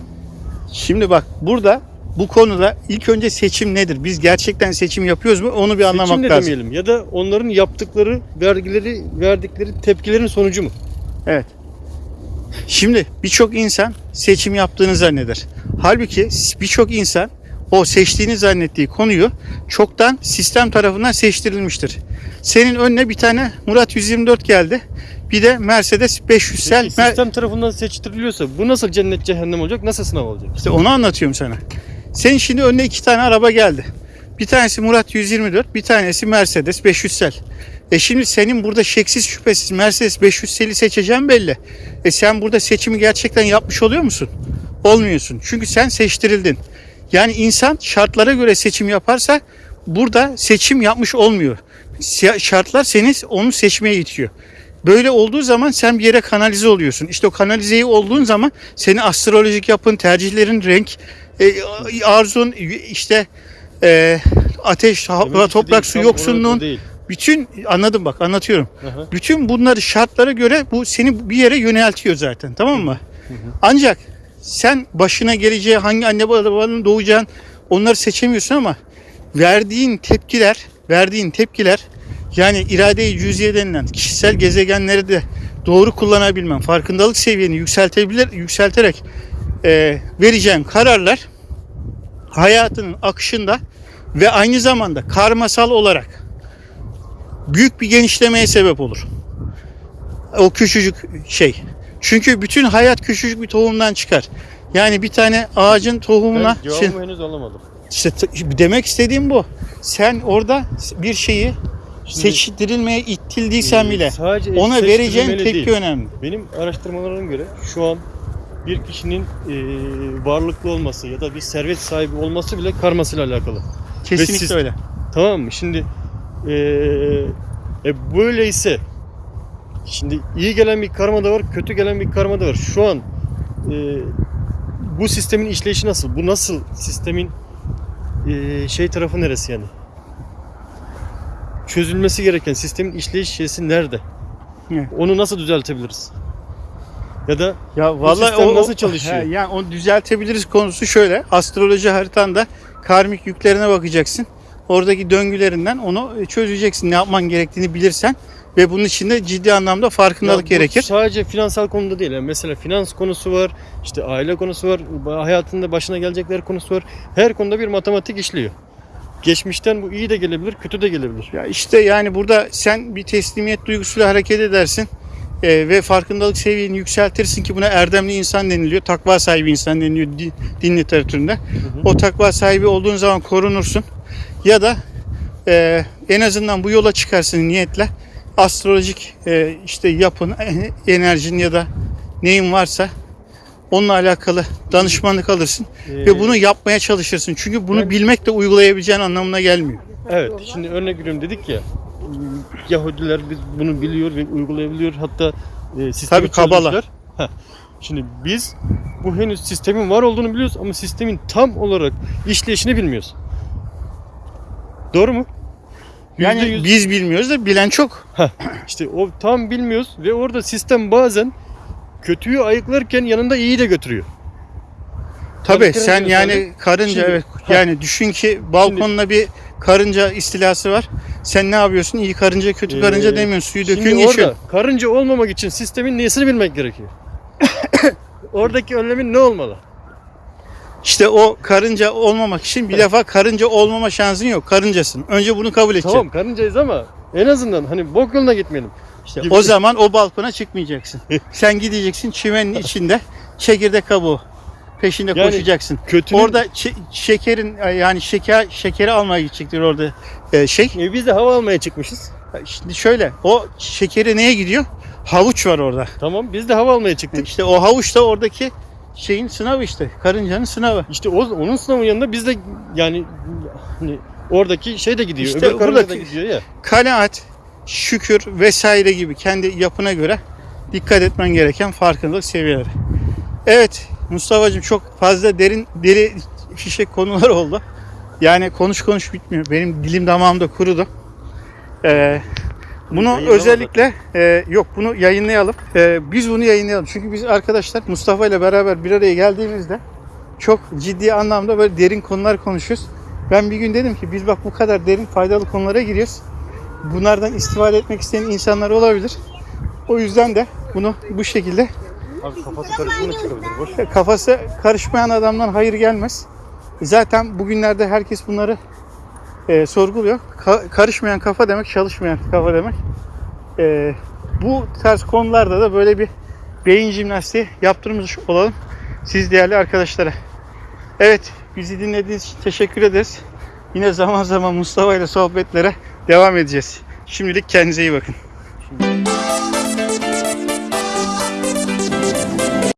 Şimdi bak burada bu konuda ilk önce seçim nedir? Biz gerçekten seçim yapıyoruz mu? Onu bir anlamak Seçim de lazım. demeyelim ya da onların yaptıkları vergileri verdikleri tepkilerin sonucu mu? Evet. Şimdi birçok insan seçim yaptığını zanneder. Halbuki birçok insan o seçtiğini zannettiği konuyu çoktan sistem tarafından seçtirilmiştir. Senin önüne bir tane Murat 124 geldi. Bir de Mercedes 500 Peki, sistem tarafından seçtiriliyorsa bu nasıl cennet cehennem olacak? Nasıl sınav olacak? İşte onu anlatıyorum sana. Senin şimdi önüne iki tane araba geldi. Bir tanesi Murat 124, bir tanesi Mercedes 500 sel. E şimdi senin burada şeksiz şüphesiz Mercedes 500 seli seçeceğin belli. E sen burada seçimi gerçekten yapmış oluyor musun? Olmuyorsun. Çünkü sen seçtirildin. Yani insan şartlara göre seçim yaparsa burada seçim yapmış olmuyor. Şartlar seni onu seçmeye itiyor. Böyle olduğu zaman sen bir yere kanalize oluyorsun. İşte o kanalizeyi olduğun zaman senin astrolojik yapın, tercihlerin, renk, e, arzun, işte e, ateş, hava, toprak, su yoksunluğun, bütün anladım bak anlatıyorum. Aha. Bütün bunları şartlara göre bu seni bir yere yöneltiyor zaten tamam mı? Ancak sen başına geleceği hangi anne babanın doğacağın onları seçemiyorsun ama verdiğin tepkiler, verdiğin tepkiler yani irade-i cüziye denilen kişisel gezegenleri de doğru kullanabilmen, farkındalık seviyeni yükseltebilir, yükselterek e, vereceğin kararlar hayatının akışında ve aynı zamanda karmasal olarak büyük bir genişlemeye sebep olur. O küçücük şey. Çünkü bütün hayat küçücük bir tohumdan çıkar. Yani bir tane ağacın tohumuna Ben cevabımı henüz alamadım. işte demek istediğim bu. Sen orada bir şeyi Şimdi, seçtirilmeye itildiysen e, bile sadece ona seçtirilmeli tepki değil. önemli. Benim araştırmalarıma göre şu an bir kişinin e, varlıklı olması ya da bir servet sahibi olması bile karmasıyla alakalı. Kesinlikle siz- öyle. Tamam mı? Şimdi e, e, böyleyse şimdi iyi gelen bir karma da var, kötü gelen bir karma da var. Şu an e, bu sistemin işleyişi nasıl? Bu nasıl sistemin e, şey tarafı neresi yani? Çözülmesi gereken sistemin işleyiş şeysi nerede? Evet. Onu nasıl düzeltebiliriz? Ya da Ya vallahi o nasıl çalışıyor? He, yani onu düzeltebiliriz konusu şöyle. Astroloji haritanda karmik yüklerine bakacaksın. Oradaki döngülerinden onu çözeceksin. Ne yapman gerektiğini bilirsen ve bunun için de ciddi anlamda farkındalık Ya gerekir. Sadece finansal konuda değil. Yani mesela finans konusu var, işte aile konusu var, hayatında başına gelecekler konusu var. Her konuda bir matematik işliyor. Geçmişten bu iyi de gelebilir, kötü de gelebilir. Ya işte yani burada sen bir teslimiyet duygusuyla hareket edersin e, ve farkındalık seviyeni yükseltirsin ki buna erdemli insan deniliyor. Takva sahibi insan deniliyor din, din literatüründe. O takva sahibi olduğun zaman korunursun. Ya da e, en azından bu yola çıkarsın niyetle. Astrolojik e, işte yapın, e, enerjin ya da neyin varsa onunla alakalı danışmanlık alırsın Ee, ve bunu yapmaya çalışırsın. Çünkü bunu ben- bilmek de uygulayabileceğin anlamına gelmiyor. Evet, şimdi örnek veriyorum dedik ya. Yahudiler biz bunu biliyor ve uygulayabiliyor. Hatta e, sistemi Tabii, Kabala. Heh. Şimdi biz bu henüz sistemin var olduğunu biliyoruz ama sistemin tam olarak işleyişini bilmiyoruz. Doğru mu? Yani %100 biz bilmiyoruz da bilen çok. İşte o tam bilmiyoruz ve orada sistem bazen kötüyü ayıklarken yanında iyiyi de götürüyor. Tabii Karınca sen yani karınca Şimdi- evet Ha. yani düşün ki balkonla bir karınca istilası var. Sen ne yapıyorsun? İyi karınca kötü karınca Ee, demiyorsun. Suyu Şimdi döküyorsun orada geçiyor. karınca olmamak için sistemin niyesini bilmek gerekiyor. Oradaki önlemin ne olmalı? İşte o karınca olmamak için bir defa karınca olmama şansın yok. Karıncasın. Önce bunu kabul edeceksin. Tamam karıncayız ama en azından hani bok yoluna gitmeyelim. İşte gibi. o zaman o balkona çıkmayacaksın. Sen gideceksin çimenin içinde çekirdek kabuğu. peşinde Yani koşacaksın. Kötünün, Orada şekerin yani şeker şekeri almaya gidecektir orada e, şey. E, biz de hava almaya çıkmışız. Şimdi şöyle o şekeri neye gidiyor? Havuç var orada. Tamam biz de hava almaya çıktık. İşte o havuç da oradaki şeyin sınavı işte. Karıncanın sınavı. İşte o, onun sınavın yanında biz de yani hani oradaki şey de gidiyor. İşte öbür karınca da gidiyor ya. Kanaat, şükür vesaire gibi kendi yapına göre dikkat etmen gereken farkındalık seviyeleri. Evet Mustafa'cığım çok fazla derin deri fişek konular oldu. Yani konuş konuş bitmiyor. Benim dilim damağımda kurudu. Ee, bunu özellikle e, yok bunu yayınlayalım. Ee, biz bunu yayınlayalım. Çünkü biz arkadaşlar Mustafa ile beraber bir araya geldiğimizde çok ciddi anlamda böyle derin konular konuşuyoruz. Ben bir gün dedim ki biz bak bu kadar derin faydalı konulara giriyoruz. Bunlardan istifade etmek isteyen insanlar olabilir. O yüzden de bunu bu şekilde Abi kafası karışımına çıkabilir. Boş. kafası karışmayan adamdan hayır gelmez. Zaten bugünlerde herkes bunları e, sorguluyor. Ka- karışmayan kafa demek çalışmayan kafa demek. E, bu tarz konularda da böyle bir beyin jimnastiği yaptırmış olalım. Siz değerli arkadaşlara. Evet bizi dinlediğiniz için teşekkür ederiz. Yine zaman zaman Mustafa ile sohbetlere devam edeceğiz. Şimdilik kendinize iyi bakın. Şimdi...